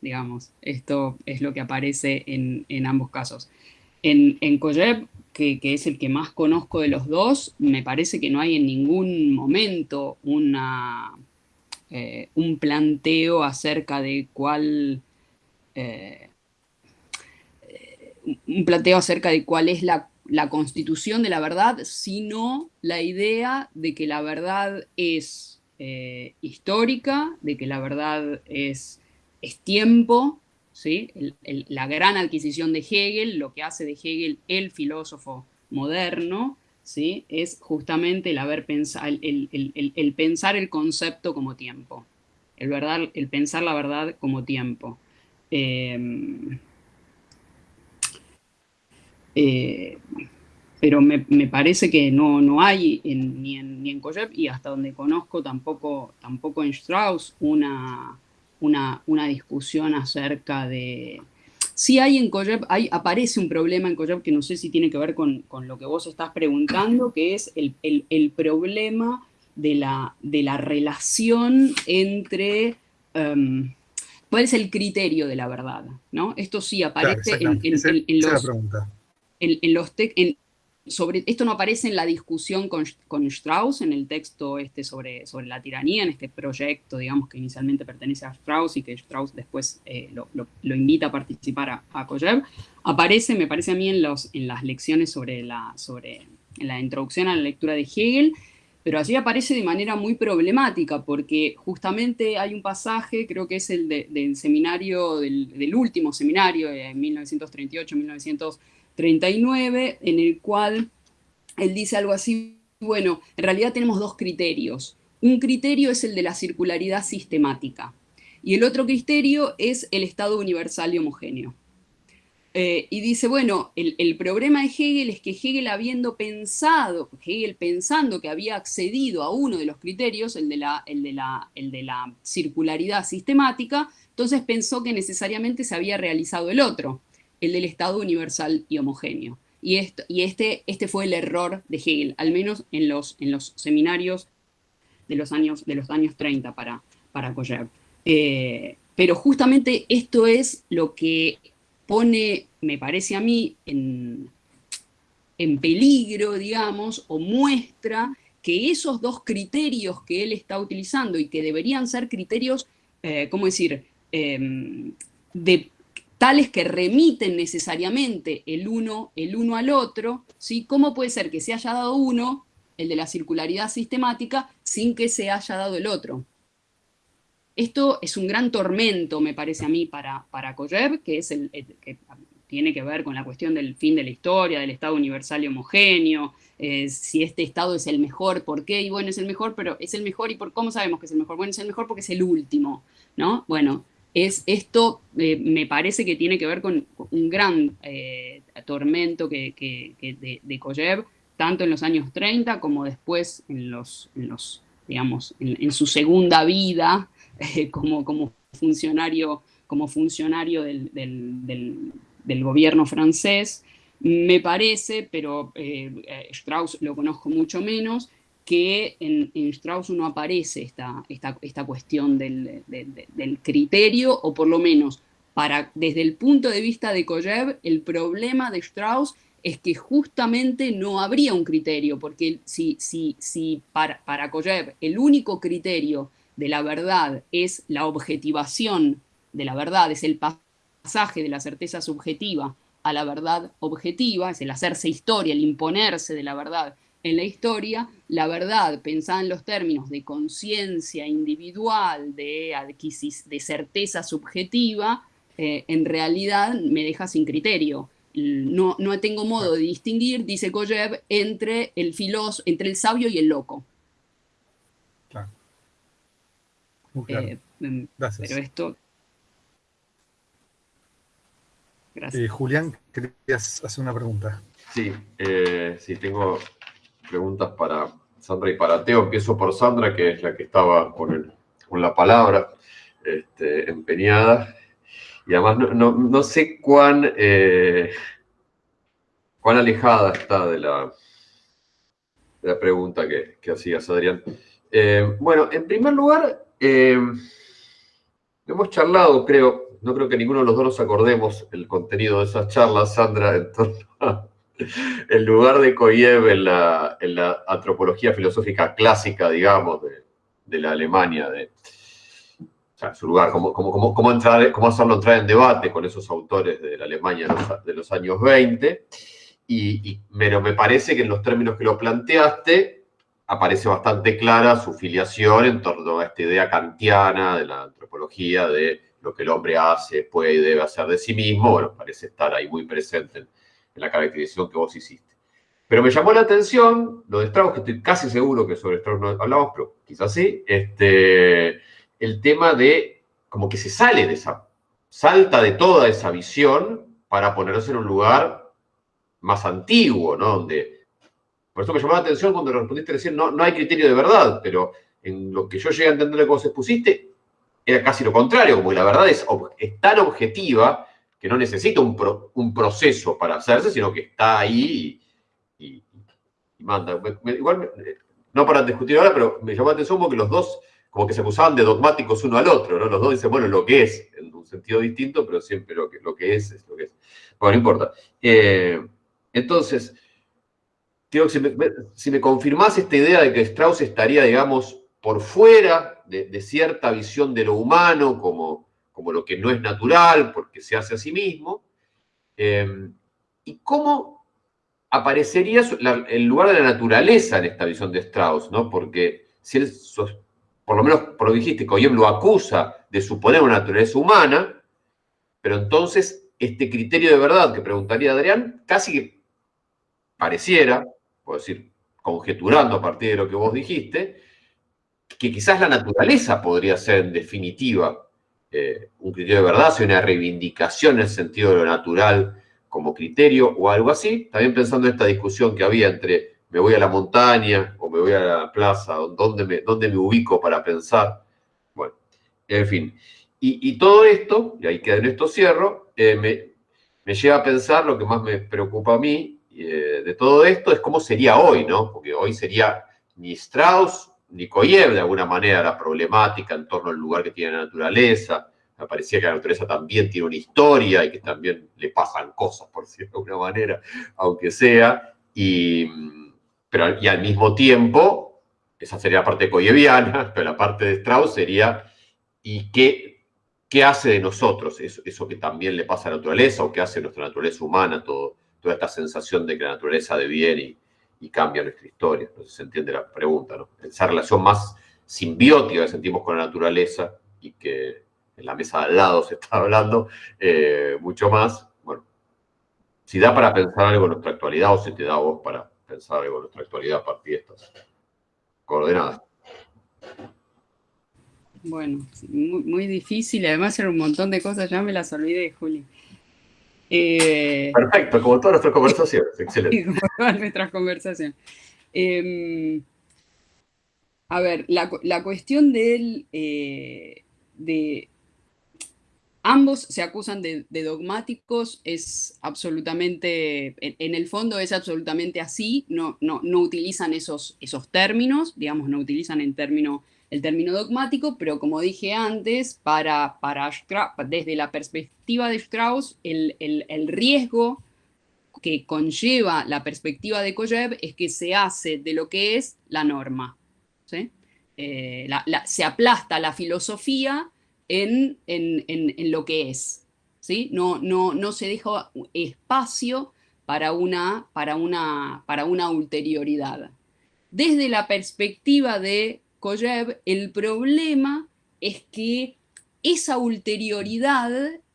digamos. Esto es lo que aparece en, ambos casos. En, en que, es el que más conozco de los dos, me parece que no hay en ningún momento una, eh, un planteo acerca de cuál... Eh, un planteo acerca de cuál es la, la, constitución de la verdad, sino la idea de que la verdad es eh, histórica, de que la verdad es, es tiempo, ¿sí? la gran adquisición de Hegel, lo que hace de Hegel el filósofo moderno, ¿sí? es justamente el, haber el, el, pensar el concepto como tiempo, el, verdad, el pensar la verdad como tiempo. Em, eh, pero me, parece que no, no hay ni en, ni en y hasta donde conozco tampoco, tampoco en Strauss una, una, una discusión acerca de... Sí hay en Koyev, hay, aparece un problema en Koyev que no sé si tiene que ver con, lo que vos estás preguntando, que es el, problema de la, de la relación entre... Um, ¿Cuál es el criterio de la verdad? ¿no? Esto sí aparece en, los, en, los sobre, esto no aparece en la discusión con, Strauss, en el texto este sobre, sobre la tiranía, en este proyecto, digamos, que inicialmente pertenece a Strauss y que Strauss después eh, lo, invita a participar a, a Aparece, me parece a mí, en, los, en las lecciones sobre la, sobre la introducción a la lectura de Hegel, pero allí aparece de manera muy problemática, porque justamente hay un pasaje, creo que es el del seminario, del, del último seminario, de 1938-1939, 39, en el cual él dice algo así, bueno, en realidad tenemos dos criterios. Un criterio es el de la circularidad sistemática y el otro criterio es el estado universal y homogéneo. Eh, y dice, bueno, el, problema de Hegel es que Hegel habiendo pensado, Hegel pensando que había accedido a uno de los criterios, el de la, el de la, el de la circularidad sistemática, entonces pensó que necesariamente se había realizado el otro el del Estado universal y homogéneo. Y, esto, y este, este fue el error de Hegel, al menos en los, en los seminarios de los años, de los años 30 para, para eh, pero justamente esto es lo que pone, me parece a mí, en, en peligro, digamos, o muestra que esos dos criterios que él está utilizando y que deberían ser criterios, eh, ¿cómo decir?, em, de tales que remiten necesariamente el uno, el uno al otro, ¿sí? ¿cómo puede ser que se haya dado uno, el de la circularidad sistemática, sin que se haya dado el otro? Esto es un gran tormento, me parece a mí, para, para que, es el, que tiene que ver con la cuestión del fin de la historia, del Estado universal y homogéneo, eh, si este Estado es el mejor, ¿por qué? Y bueno, es el mejor, pero es el mejor, ¿y por cómo sabemos que es el mejor? Bueno, es el mejor porque es el último, ¿no? Bueno, es esto eh, me parece que tiene que ver con un gran eh, tormento que, de, de tanto en los años 30 como después en los, los digamos, en, su segunda vida eh, como, como funcionario, como funcionario del, del, gobierno francés, me parece, pero Strauss lo conozco mucho menos, que en, Strauss no aparece esta, esta, esta cuestión del, criterio, o por lo menos para, desde el punto de vista de Koyev, el problema de Strauss es que justamente no habría un criterio, porque si, si, si para, para Koyev el único criterio de la verdad es la objetivación de la verdad, es el pasaje de la certeza subjetiva a la verdad objetiva, es el hacerse historia, el imponerse de la verdad en la historia, la verdad, pensada en los términos de conciencia individual, de, de certeza subjetiva, eh, en realidad me deja sin criterio. No, no tengo modo de distinguir, dice Koyev, entre el filósofo, entre el sabio y el loco. Claro. Eh, mm, Gracias. Pero esto... Gracias. Eh, Julián, querías hacer una pregunta. Sí, sí, tengo preguntas para Sandra y para Teo. Empiezo por Sandra, que es la que estaba con, la palabra este, empeñada. Y además no, sé cuán, eh, cuán alejada está de la, pregunta que, que hacías, Adrián. Eh, bueno, en primer lugar, eh, hemos charlado, creo, no creo que ninguno de los dos nos acordemos el contenido de esas charlas, Sandra, en torno a el lugar de Koyev en la, antropología filosófica clásica, digamos, de, la Alemania, de, su lugar, cómo, cómo, entrar, cómo hacerlo entrar en debate con esos autores de la Alemania de los, años 20. Y, pero me parece que en los términos que lo planteaste, aparece bastante clara su filiación en torno a esta idea kantiana de la antropología, de lo que el hombre hace, puede y debe hacer de sí mismo. Bueno, parece estar ahí muy presente en, en la caracterización que vos hiciste. Pero me llamó la atención lo de Strauss, que estoy casi seguro que sobre Strauss no hablamos, pero quizás sí, este, el tema de como que se sale de esa, salta de toda esa visión para ponerse en un lugar más antiguo, ¿no? Donde, por eso me llamó la atención cuando respondiste recién, no, no hay criterio de verdad, pero en lo que yo llegué a entender de cómo se expusiste, era casi lo contrario, como la verdad es tan objetiva que no necesita un, un proceso para hacerse, sino que está ahí y, manda. igual, no para discutir ahora, pero me llamó la atención porque los dos como que se acusaban de dogmáticos uno al otro, ¿no? Los dos dicen, bueno, lo que es, en un sentido distinto, pero siempre lo que, lo que es es lo que es. Bueno, no importa. Eh, entonces, si me, si confirmás esta idea de que Strauss estaría, digamos, por fuera de cierta visión de lo humano, como como lo que no es natural, porque se hace a sí mismo, em, y cómo aparecería el lugar de la naturaleza en esta visión de Strauss, ¿no? Porque si él, por lo menos por lo dijiste, Koyev lo acusa de suponer una naturaleza humana, pero entonces este criterio de verdad que preguntaría Adrián, casi que pareciera, puedo decir, conjeturando a partir de lo que vos dijiste, que quizás la naturaleza podría ser en definitiva eh, un criterio de verdad, si una reivindicación en el sentido de lo natural como criterio o algo así. También pensando en esta discusión que había entre me voy a la montaña o me voy a la plaza, ¿dónde me, dónde me ubico para pensar? Bueno, en fin. Y, todo esto, y ahí queda en esto cierro, eh, me, lleva a pensar lo que más me preocupa a mí eh, de todo esto es cómo sería hoy, ¿no? Porque hoy sería ni Strauss Nikoyev, de alguna manera, la problemática en torno al lugar que tiene la naturaleza. Me parecía que la naturaleza también tiene una historia y que también le pasan cosas, por decirlo de alguna manera, aunque sea. Y, pero, y al mismo tiempo, esa sería la parte koyeviana, pero la parte de Strauss sería, ¿y qué, qué hace de nosotros eso, eso que también le pasa a la naturaleza o qué hace nuestra naturaleza humana, todo, toda esta sensación de que la naturaleza de bien y, y cambia nuestra historia. Entonces se entiende la pregunta, ¿no? Esa relación más simbiótica que sentimos con la naturaleza y que en la mesa de al lado se está hablando eh, mucho más. Bueno, si da para pensar algo en nuestra actualidad o si te da a vos para pensar algo en nuestra actualidad a partir de estas coordenadas. Bueno, muy, muy difícil, además era un montón de cosas, ya me las olvidé, Juli. Eh, Perfecto, como todas nuestras conversaciones, excelente. como todas nuestras conversaciones. Em, a ver, la, cuestión de, eh, de ambos se acusan de, dogmáticos, es absolutamente, en, el fondo es absolutamente así, no, no, no utilizan esos, esos términos, digamos, no utilizan en término el término dogmático, pero como dije antes, para, para desde la perspectiva de Strauss, el, riesgo que conlleva la perspectiva de Koyev es que se hace de lo que es la norma. Eh, se aplasta la filosofía en, lo que es. ¿sí? No, no, no se deja espacio para una, para, una, para una ulterioridad. Desde la perspectiva de el problema es que esa ulterioridad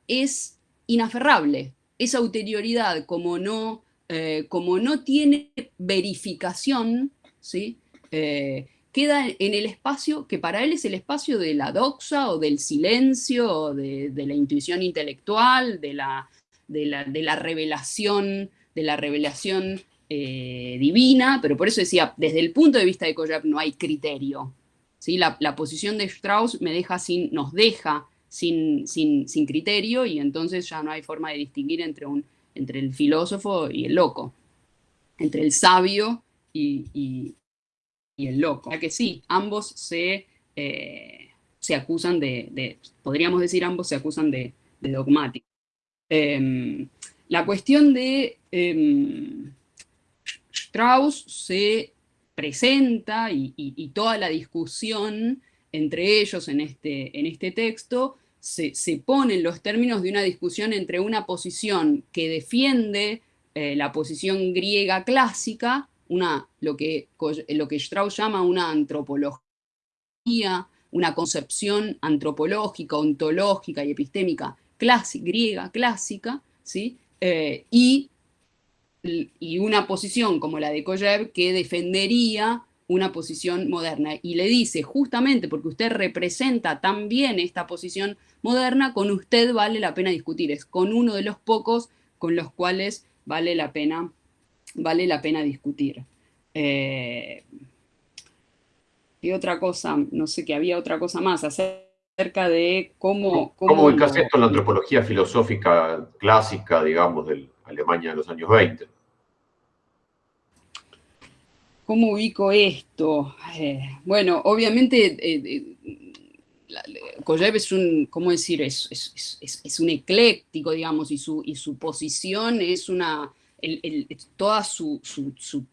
es inaferrable. Esa ulterioridad, como no, eh, como no tiene verificación, ¿sí? Eh, queda en el espacio que para él es el espacio de la doxa o del silencio o de, la intuición intelectual, de la, de la, revelación, de la revelación eh, divina, pero por eso decía, desde el punto de vista de Koyab no hay criterio, la, posición de Strauss me deja sin, nos deja sin, sin, criterio y entonces ya no hay forma de distinguir entre, un, entre el filósofo y el loco, entre el sabio y, el loco. O que sí, ambos se, eh, se acusan de, podríamos decir ambos se acusan de, dogmáticos. Em, la cuestión de em, Strauss se presenta y, toda la discusión entre ellos en este, en este texto se, se pone en los términos de una discusión entre una posición que defiende eh, la posición griega clásica, una, lo, que, lo que Strauss llama una antropología, una concepción antropológica, ontológica y epistémica clásica, griega clásica, ¿sí? Eh, y, y, una posición como la de Koyev que defendería una posición moderna. Y le dice, justamente porque usted representa tan bien esta posición moderna, con usted vale la pena discutir. Es con uno de los pocos con los cuales vale la pena, vale la pena discutir. Eh, y otra cosa, no sé que había otra cosa más acerca de cómo... ¿Cómo, ¿Cómo esto en la antropología filosófica clásica, digamos, de Alemania de los años 20? ¿Cómo ubico esto? Eh, bueno, obviamente eh, Koyev es un, ¿cómo decir? Es, un ecléctico, digamos, y su, y su posición es una, toda su,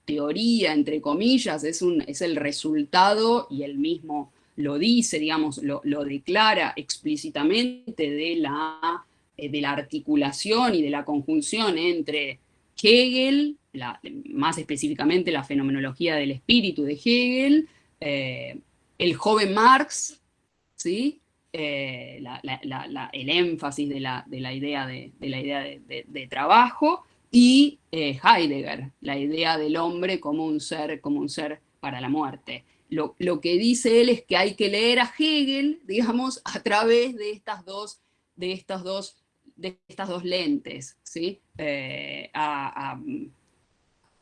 teoría, entre comillas, es, un, es el resultado, y él mismo lo dice, digamos, lo, declara explícitamente de la, eh, de la articulación y de la conjunción entre Hegel, más específicamente la fenomenología del espíritu de Hegel, eh, el joven Marx, ¿sí? Eh, el énfasis de la, idea, de, la idea de, trabajo, y eh, Heidegger, la idea del hombre como un ser, como un ser para la muerte. Lo, que dice él es que hay que leer a Hegel, digamos, a través de estas dos, de estas dos, de estas dos lentes. ¿sí? Eh,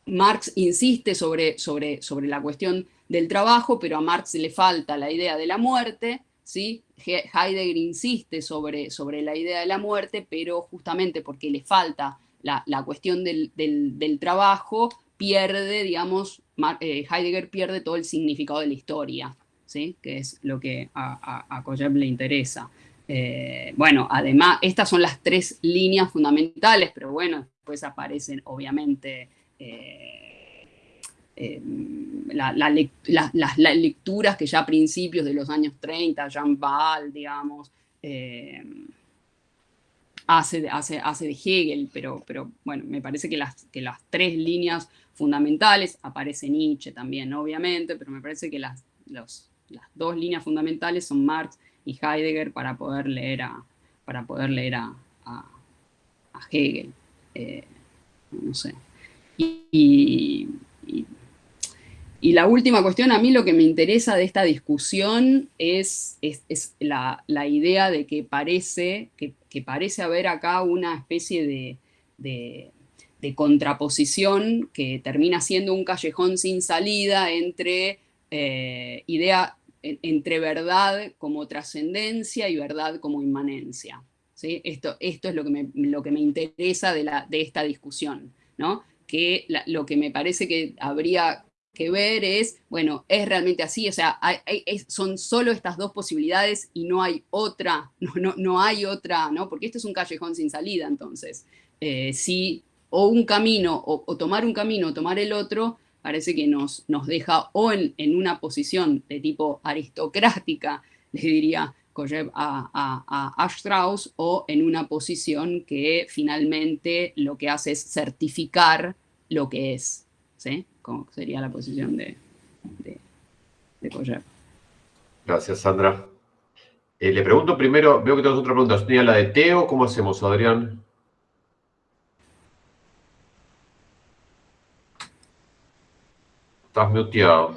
Marx insiste sobre, sobre, sobre la cuestión del trabajo, pero a Marx le falta la idea de la muerte, ¿sí? Heidegger insiste sobre, sobre la idea de la muerte, pero justamente porque le falta la, cuestión del, trabajo, pierde, digamos, eh, Heidegger pierde todo el significado de la historia, ¿sí? que es lo que a, a, le interesa. Eh, bueno, además, estas son las tres líneas fundamentales, pero bueno, después aparecen obviamente eh, Em, las lecturas que ya a principios de los años 30, Jean Ball, digamos, hace, hace, hace, de Hegel, pero, pero bueno, me parece que las, que las tres líneas fundamentales, aparece Nietzsche también, obviamente, pero me parece que las, las dos líneas fundamentales son Marx y Heidegger para poder leer a, para poder leer a, Hegel. Eh, no sé. y, y la última cuestión, a mí lo que me interesa de esta discusión es, es, la, idea de que parece, que, parece haber acá una especie de, de, contraposición que termina siendo un callejón sin salida entre eh, idea, entre verdad como trascendencia y verdad como inmanencia. ¿sí? Esto, esto es lo que me, lo que me interesa de, la, de esta discusión, ¿no? que lo que me parece que habría que ver es, bueno, es realmente así, o sea, son solo estas dos posibilidades y no hay otra, no, no, no, hay otra, ¿no? Porque esto es un callejón sin salida, entonces. Eh, si o un camino, o, tomar un camino o tomar el otro, parece que nos, nos deja o en, una posición de tipo aristocrática, le diría Koyev a, a, a Strauss, o en una posición que finalmente lo que hace es certificar lo que es, ¿sí? como sería la posición de, de, Gracias, Sandra. Eh, le pregunto primero, veo que tenemos otra pregunta. Tenía la de Teo, ¿cómo hacemos, Adrián? Estás muteado.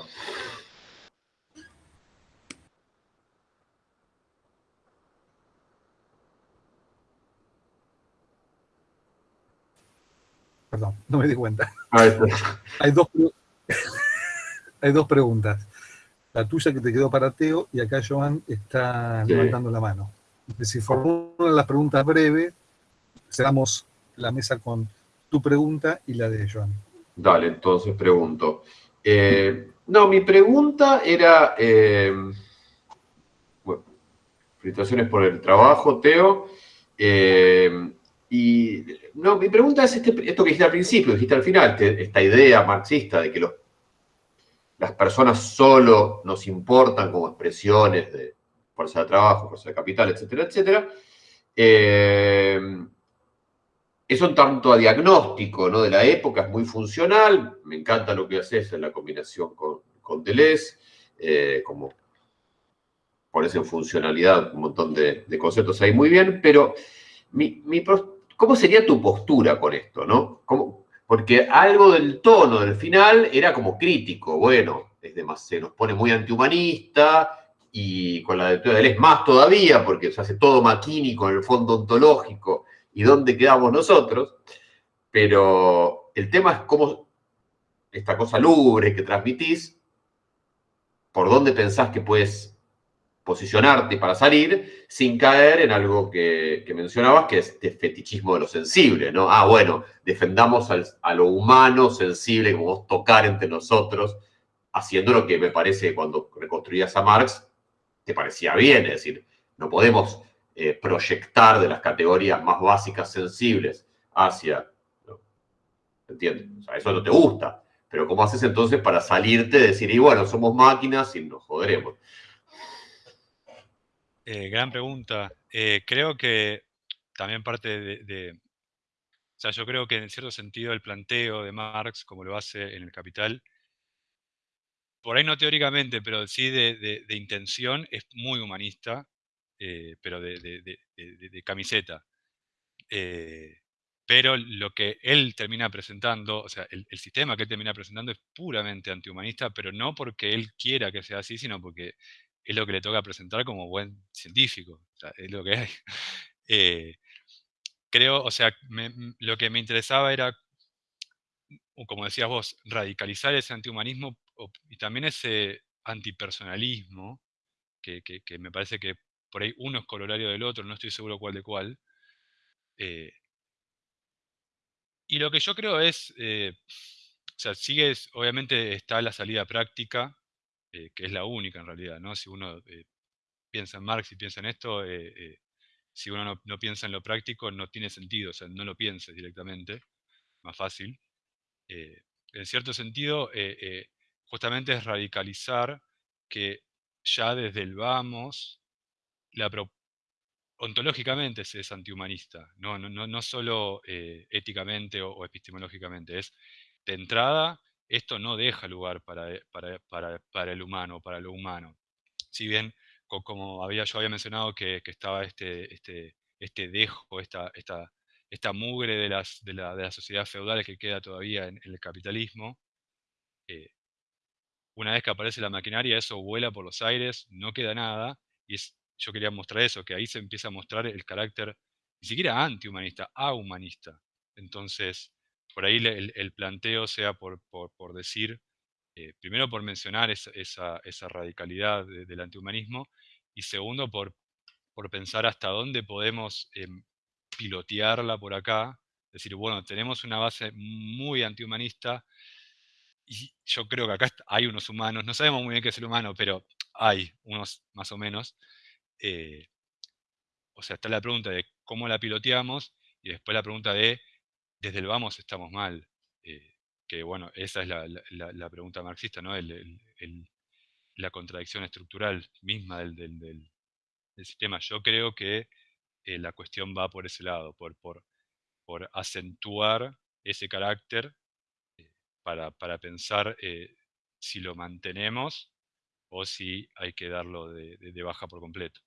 Perdón, no me di cuenta. hay, dos, hay dos preguntas. La tuya que te quedó para Teo y acá Joan está levantando la mano. Si formulan las preguntas breves, cerramos la mesa con tu pregunta y la de Joan. Dale, entonces pregunto. Eh, no, mi pregunta era... Eh, felicitaciones por el trabajo, Teo. Eh, y no, mi pregunta es este, esto que dijiste al principio, dijiste al final, esta idea marxista de que las personas solo nos importan como expresiones de fuerza de trabajo, fuerza de capital, etcétera, etcétera. Eso en tanto a diagnóstico ¿no? de la época es muy funcional, me encanta lo que haces en la combinación con, con Deleuze, eh, como pones en funcionalidad un montón de, conceptos ahí muy bien, pero mi, ¿cómo sería tu postura con esto? ¿no? porque algo del tono del final era como crítico, bueno, es se nos pone muy antihumanista y con la de Deleuze más todavía, porque se hace todo maquínico en el fondo ontológico y dónde quedamos nosotros, pero el tema es cómo esta cosa lubre que transmitís, por dónde pensás que puedes posicionarte para salir sin caer en algo que, mencionabas, que es este fetichismo de lo sensible, ¿no? Ah, bueno, defendamos a lo humano, sensible, como tocar entre nosotros, haciendo lo que me parece cuando reconstruías a Marx, te parecía bien, es decir, no podemos eh, proyectar de las categorías más básicas sensibles hacia, ¿entiendes? O sea, eso no te gusta, pero ¿cómo haces entonces para salirte de decir, y bueno, somos máquinas y nos joderemos? Eh, gran pregunta. Eh, creo que también parte de, O sea, yo creo que en cierto sentido el planteo de Marx, como lo hace en El Capital, por ahí no teóricamente, pero sí de intención, es muy humanista eh, pero de, camiseta. Eh, pero lo que él termina presentando, o sea, el, sistema que él termina presentando es puramente antihumanista, pero no porque él quiera que sea así, sino porque es lo que le toca presentar como buen científico. Es lo que hay. Eh, creo, o sea, lo que me interesaba era, como decías vos, radicalizar ese antihumanismo y también ese antipersonalismo, que me parece que por ahí uno es corolario del otro, no estoy seguro cuál de cuál. Eh, y lo que yo creo es, eh, o sea, sigue, obviamente está la salida práctica, eh, que es la única en realidad, ¿no? Si uno piensa en Marx y piensa en esto, si uno no, piensa en lo práctico, no tiene sentido, o sea, no lo pienses directamente, más fácil. en cierto sentido, justamente es radicalizar que ya desde el vamos, la ontológicamente se es antihumanista, no, no, no solo eh, éticamente o, epistemológicamente, es de entrada, esto no deja lugar para, eh, para, el humano, para lo humano. Si bien, como había, yo había mencionado que, estaba este, este, este dejo, esta, esta, esta mugre de, las, de, la, de las sociedades feudales que queda todavía en, el capitalismo, eh, una vez que aparece la maquinaria, eso vuela por los aires, no queda nada, y es yo quería mostrar eso, que ahí se empieza a mostrar el carácter ni siquiera antihumanista, ahumanista. Entonces, por ahí el, planteo sea por, decir, eh, primero por mencionar esa, radicalidad del antihumanismo, y segundo por, por pensar hasta dónde podemos em, pilotearla por acá, decir, bueno, tenemos una base muy antihumanista, y yo creo que acá hay unos humanos, no sabemos muy bien qué es el humano, pero hay unos más o menos, eh, o sea, está la pregunta de cómo la piloteamos y después la pregunta de desde el vamos estamos mal. Eh, que bueno, esa es la, pregunta marxista, ¿no? la contradicción estructural misma del, sistema. Yo creo que eh, la cuestión va por ese lado, por, por, por acentuar ese carácter para, para, pensar si lo mantenemos o si hay que darlo de baja por completo.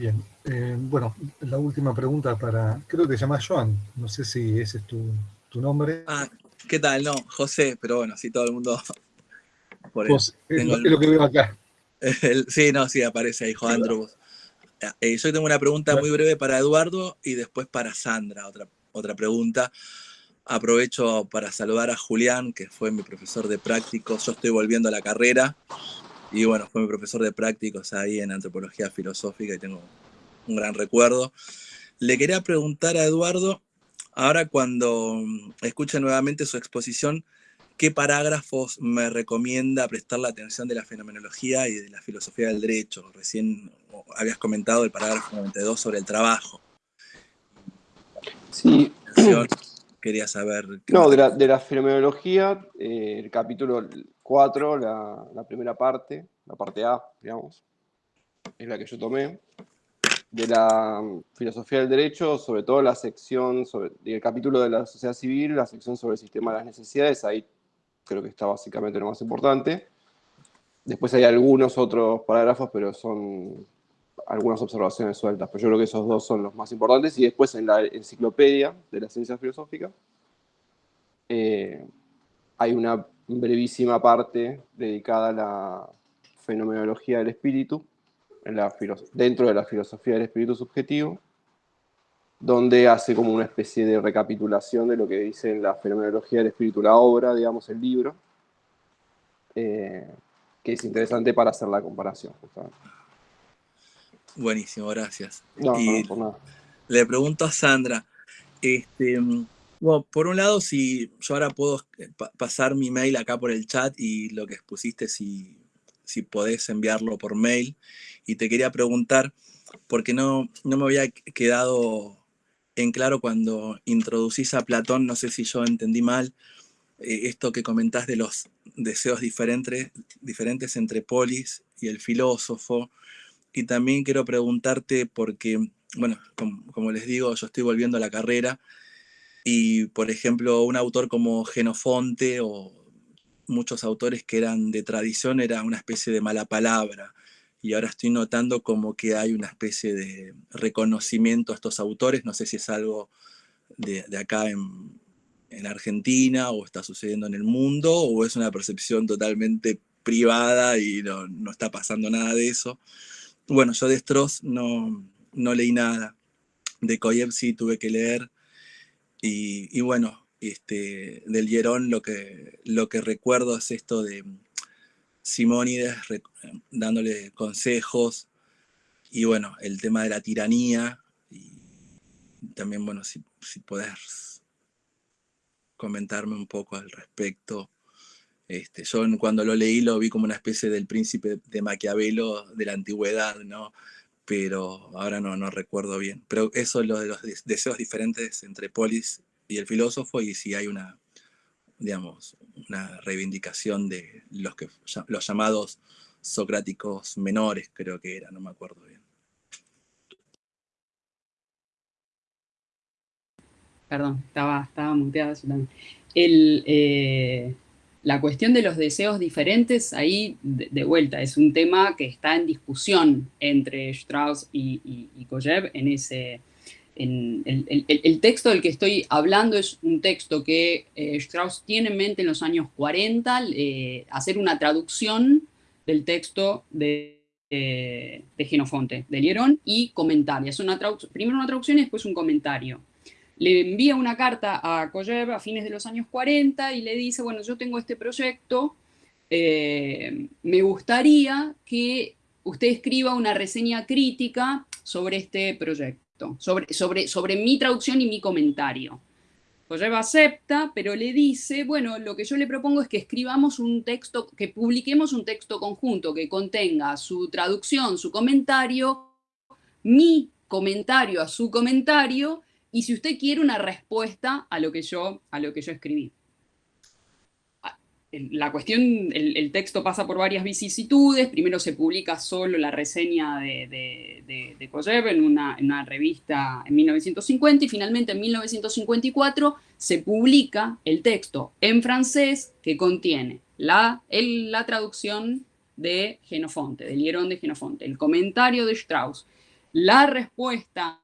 Bien, eh, bueno, la última pregunta para, creo que te llamas Joan, no sé si ese es tu, nombre. Ah, ¿qué tal? No, José, pero bueno, sí, todo el mundo... es, lo, que veo acá. sí, no, sí, aparece ahí, Juan eh, yo tengo una pregunta muy breve para Eduardo y después para Sandra, otra, otra pregunta. Aprovecho para saludar a Julián, que fue mi profesor de prácticos. Yo estoy volviendo a la carrera y bueno, fue mi profesor de prácticos ahí en antropología filosófica y tengo un gran recuerdo. Le quería preguntar a Eduardo, ahora cuando escuche nuevamente su exposición, qué parágrafos me recomienda prestar la atención de la fenomenología y de la filosofía del derecho. Recién habías comentado el parágrafo 92 sobre el trabajo. Sí. Quería saber... No, de la, de la fenomenología, eh, el capítulo 4, la, la primera parte, la parte A, digamos, es la que yo tomé de la filosofía del derecho, sobre todo la sección, sobre, el capítulo de la sociedad civil, la sección sobre el sistema de las necesidades, ahí creo que está básicamente lo más importante. Después hay algunos otros parágrafos, pero son algunas observaciones sueltas, pero yo creo que esos dos son los más importantes. Y después en la enciclopedia de la ciencia filosófica eh, hay una brevísima parte dedicada a la fenomenología del espíritu, dentro de la filosofía del espíritu subjetivo, donde hace como una especie de recapitulación de lo que dice en la fenomenología del espíritu, la obra, digamos, el libro, eh, que es interesante para hacer la comparación. Buenísimo, gracias. Le pregunto a Sandra, este, bueno, por un lado, si yo ahora puedo eh, pasar mi mail acá por el chat y lo que expusiste, si, si podés enviarlo por mail, y te quería preguntar, porque no, no me había quedado en claro cuando introducís a Platón, no sé si yo entendí mal, eh, esto que comentás de los deseos diferentes, diferentes entre Polis y el filósofo, y también quiero preguntarte porque, bueno, como, les digo, yo estoy volviendo a la carrera, y por ejemplo, un autor como Genofonte o muchos autores que eran de tradición era una especie de mala palabra y ahora estoy notando como que hay una especie de reconocimiento a estos autores, no sé si es algo de, acá en, Argentina o está sucediendo en el mundo o es una percepción totalmente privada y no, está pasando nada de eso. Bueno, yo de Stross no, no leí nada, de Koyev sí tuve que leer y, y bueno, este, del Hierón lo que, lo que recuerdo es esto de Simónides dándole consejos, y bueno, el tema de la tiranía, y también, bueno, si, si podés comentarme un poco al respecto. Este, yo cuando lo leí lo vi como una especie del príncipe de Maquiavelo de la antigüedad, ¿no? Pero ahora no, no recuerdo bien. Pero eso es lo de los deseos diferentes entre Polis y el filósofo y si hay una, digamos, una reivindicación de los, que, los llamados socráticos menores, creo que era, no me acuerdo bien. Perdón, estaba, estaba El, eh, la cuestión de los deseos diferentes, ahí de, vuelta, es un tema que está en discusión entre Strauss y, y, y Koyev en ese, el, texto del que estoy hablando es un texto que eh, Strauss tiene en mente en los años 40, eh, hacer una traducción del texto de, eh, de Genofonte, de Lierón, y comentarios. Una primero una traducción y después un comentario. Le envía una carta a Koyev a fines de los años 40 y le dice, bueno, yo tengo este proyecto, me gustaría que usted escriba una reseña crítica sobre este proyecto sobre, sobre, sobre mi traducción y mi comentario. Koyev acepta, pero le dice, bueno, lo que yo le propongo es que escribamos un texto, que publiquemos un texto conjunto que contenga su traducción, su comentario, mi comentario a su comentario, y si usted quiere una respuesta a lo que yo, a lo que yo escribí la cuestión, el, texto pasa por varias vicisitudes. Primero se publica solo la reseña de, de, de, Koyev en una, en una, revista en 1950 y finalmente en 1954 se publica el texto en francés que contiene la, la traducción de Genofonte, del Hierón de Genofonte, el comentario de Strauss, la respuesta,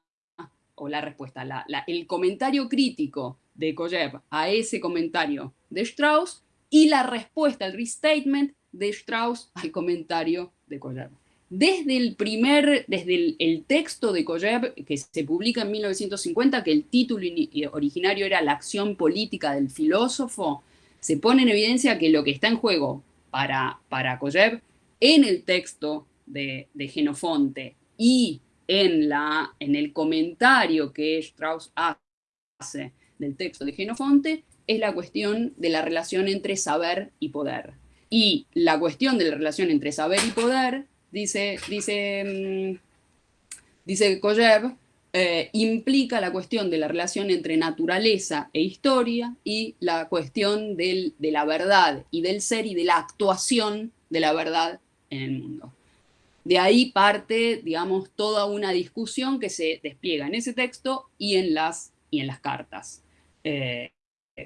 o la respuesta, el comentario crítico de Koyev a ese comentario de Strauss y la respuesta, el restatement de Strauss al comentario de Koyev. Desde el primer, desde el, texto de Koyev, que se publica en 1950, que el título originario era La acción política del filósofo, se pone en evidencia que lo que está en juego para, para Koyev en el texto de, de Genofonte y en, el comentario que Strauss hace del texto de Genofonte es la cuestión de la relación entre saber y poder. Y la cuestión de la relación entre saber y poder, dice, dice, mm, dice Koyev, eh, implica la cuestión de la relación entre naturaleza e historia y la cuestión de la verdad y del ser y de la actuación de la verdad en el mundo. De ahí parte, digamos, toda una discusión que se despliega en ese texto y en las, y en las cartas. Eh,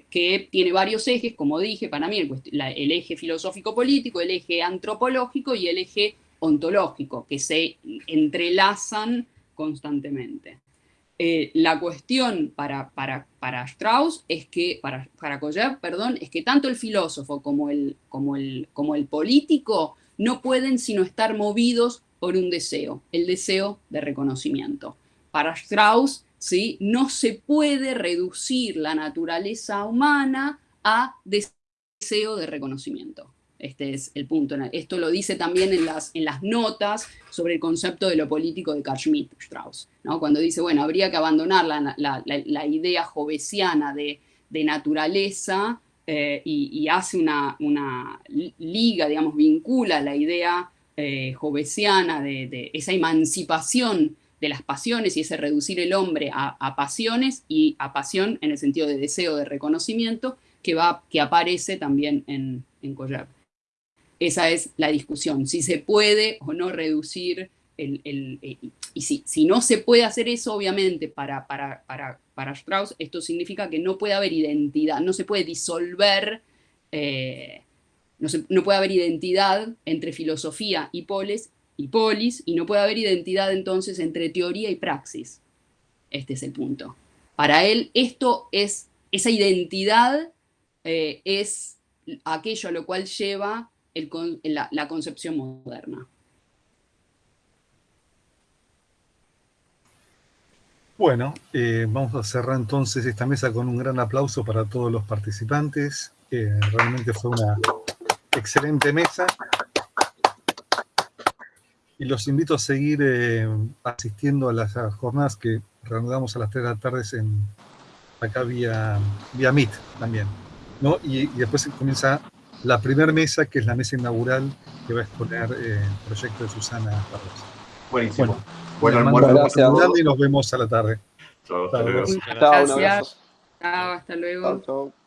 que tiene varios ejes, como dije, para mí el, eje filosófico-político, el eje antropológico y el eje ontológico, que se entrelazan constantemente. Eh, la cuestión para, para, para, Strauss es que, para, para perdón, es que tanto el filósofo como el, como, el, como el político no pueden sino estar movidos por un deseo, el deseo de reconocimiento. Para Strauss, ¿sí? no se puede reducir la naturaleza humana a deseo de reconocimiento. Este es el punto. Esto lo dice también en las, en las notas sobre el concepto de lo político de Carl Schmitt, Strauss, ¿no? cuando dice, bueno, habría que abandonar la, idea jovesiana de, naturaleza eh, y, hace una, liga, digamos, vincula la idea eh, jovesiana de, esa emancipación de las pasiones y ese reducir el hombre a, pasiones y a pasión en el sentido de deseo de reconocimiento que, va, que aparece también en, en esa es la discusión, si se puede o no reducir el... y si, si, no se puede hacer eso, obviamente, para, para, para, Strauss, esto significa que no puede haber identidad, no se puede disolver, eh, no, no, puede haber identidad entre filosofía y polis, y polis, y no puede haber identidad entonces entre teoría y praxis. Este es el punto. Para él, esto es, esa identidad eh, es aquello a lo cual lleva la, concepción moderna. Bueno, eh, vamos a cerrar entonces esta mesa con un gran aplauso para todos los participantes. realmente fue una excelente mesa. Y los invito a seguir eh, asistiendo a las jornadas que reanudamos a las 3 de la tarde en, acá vía, vía Meet también. ¿no? Y, y después comienza la primera mesa, que es la mesa inaugural que va a exponer eh, el proyecto de Susana Barros. Buenísimo. Bueno, bueno almuerzo y nos vemos a la tarde. Chao, hasta luego. Chao, Chao, hasta luego. Chao, chao.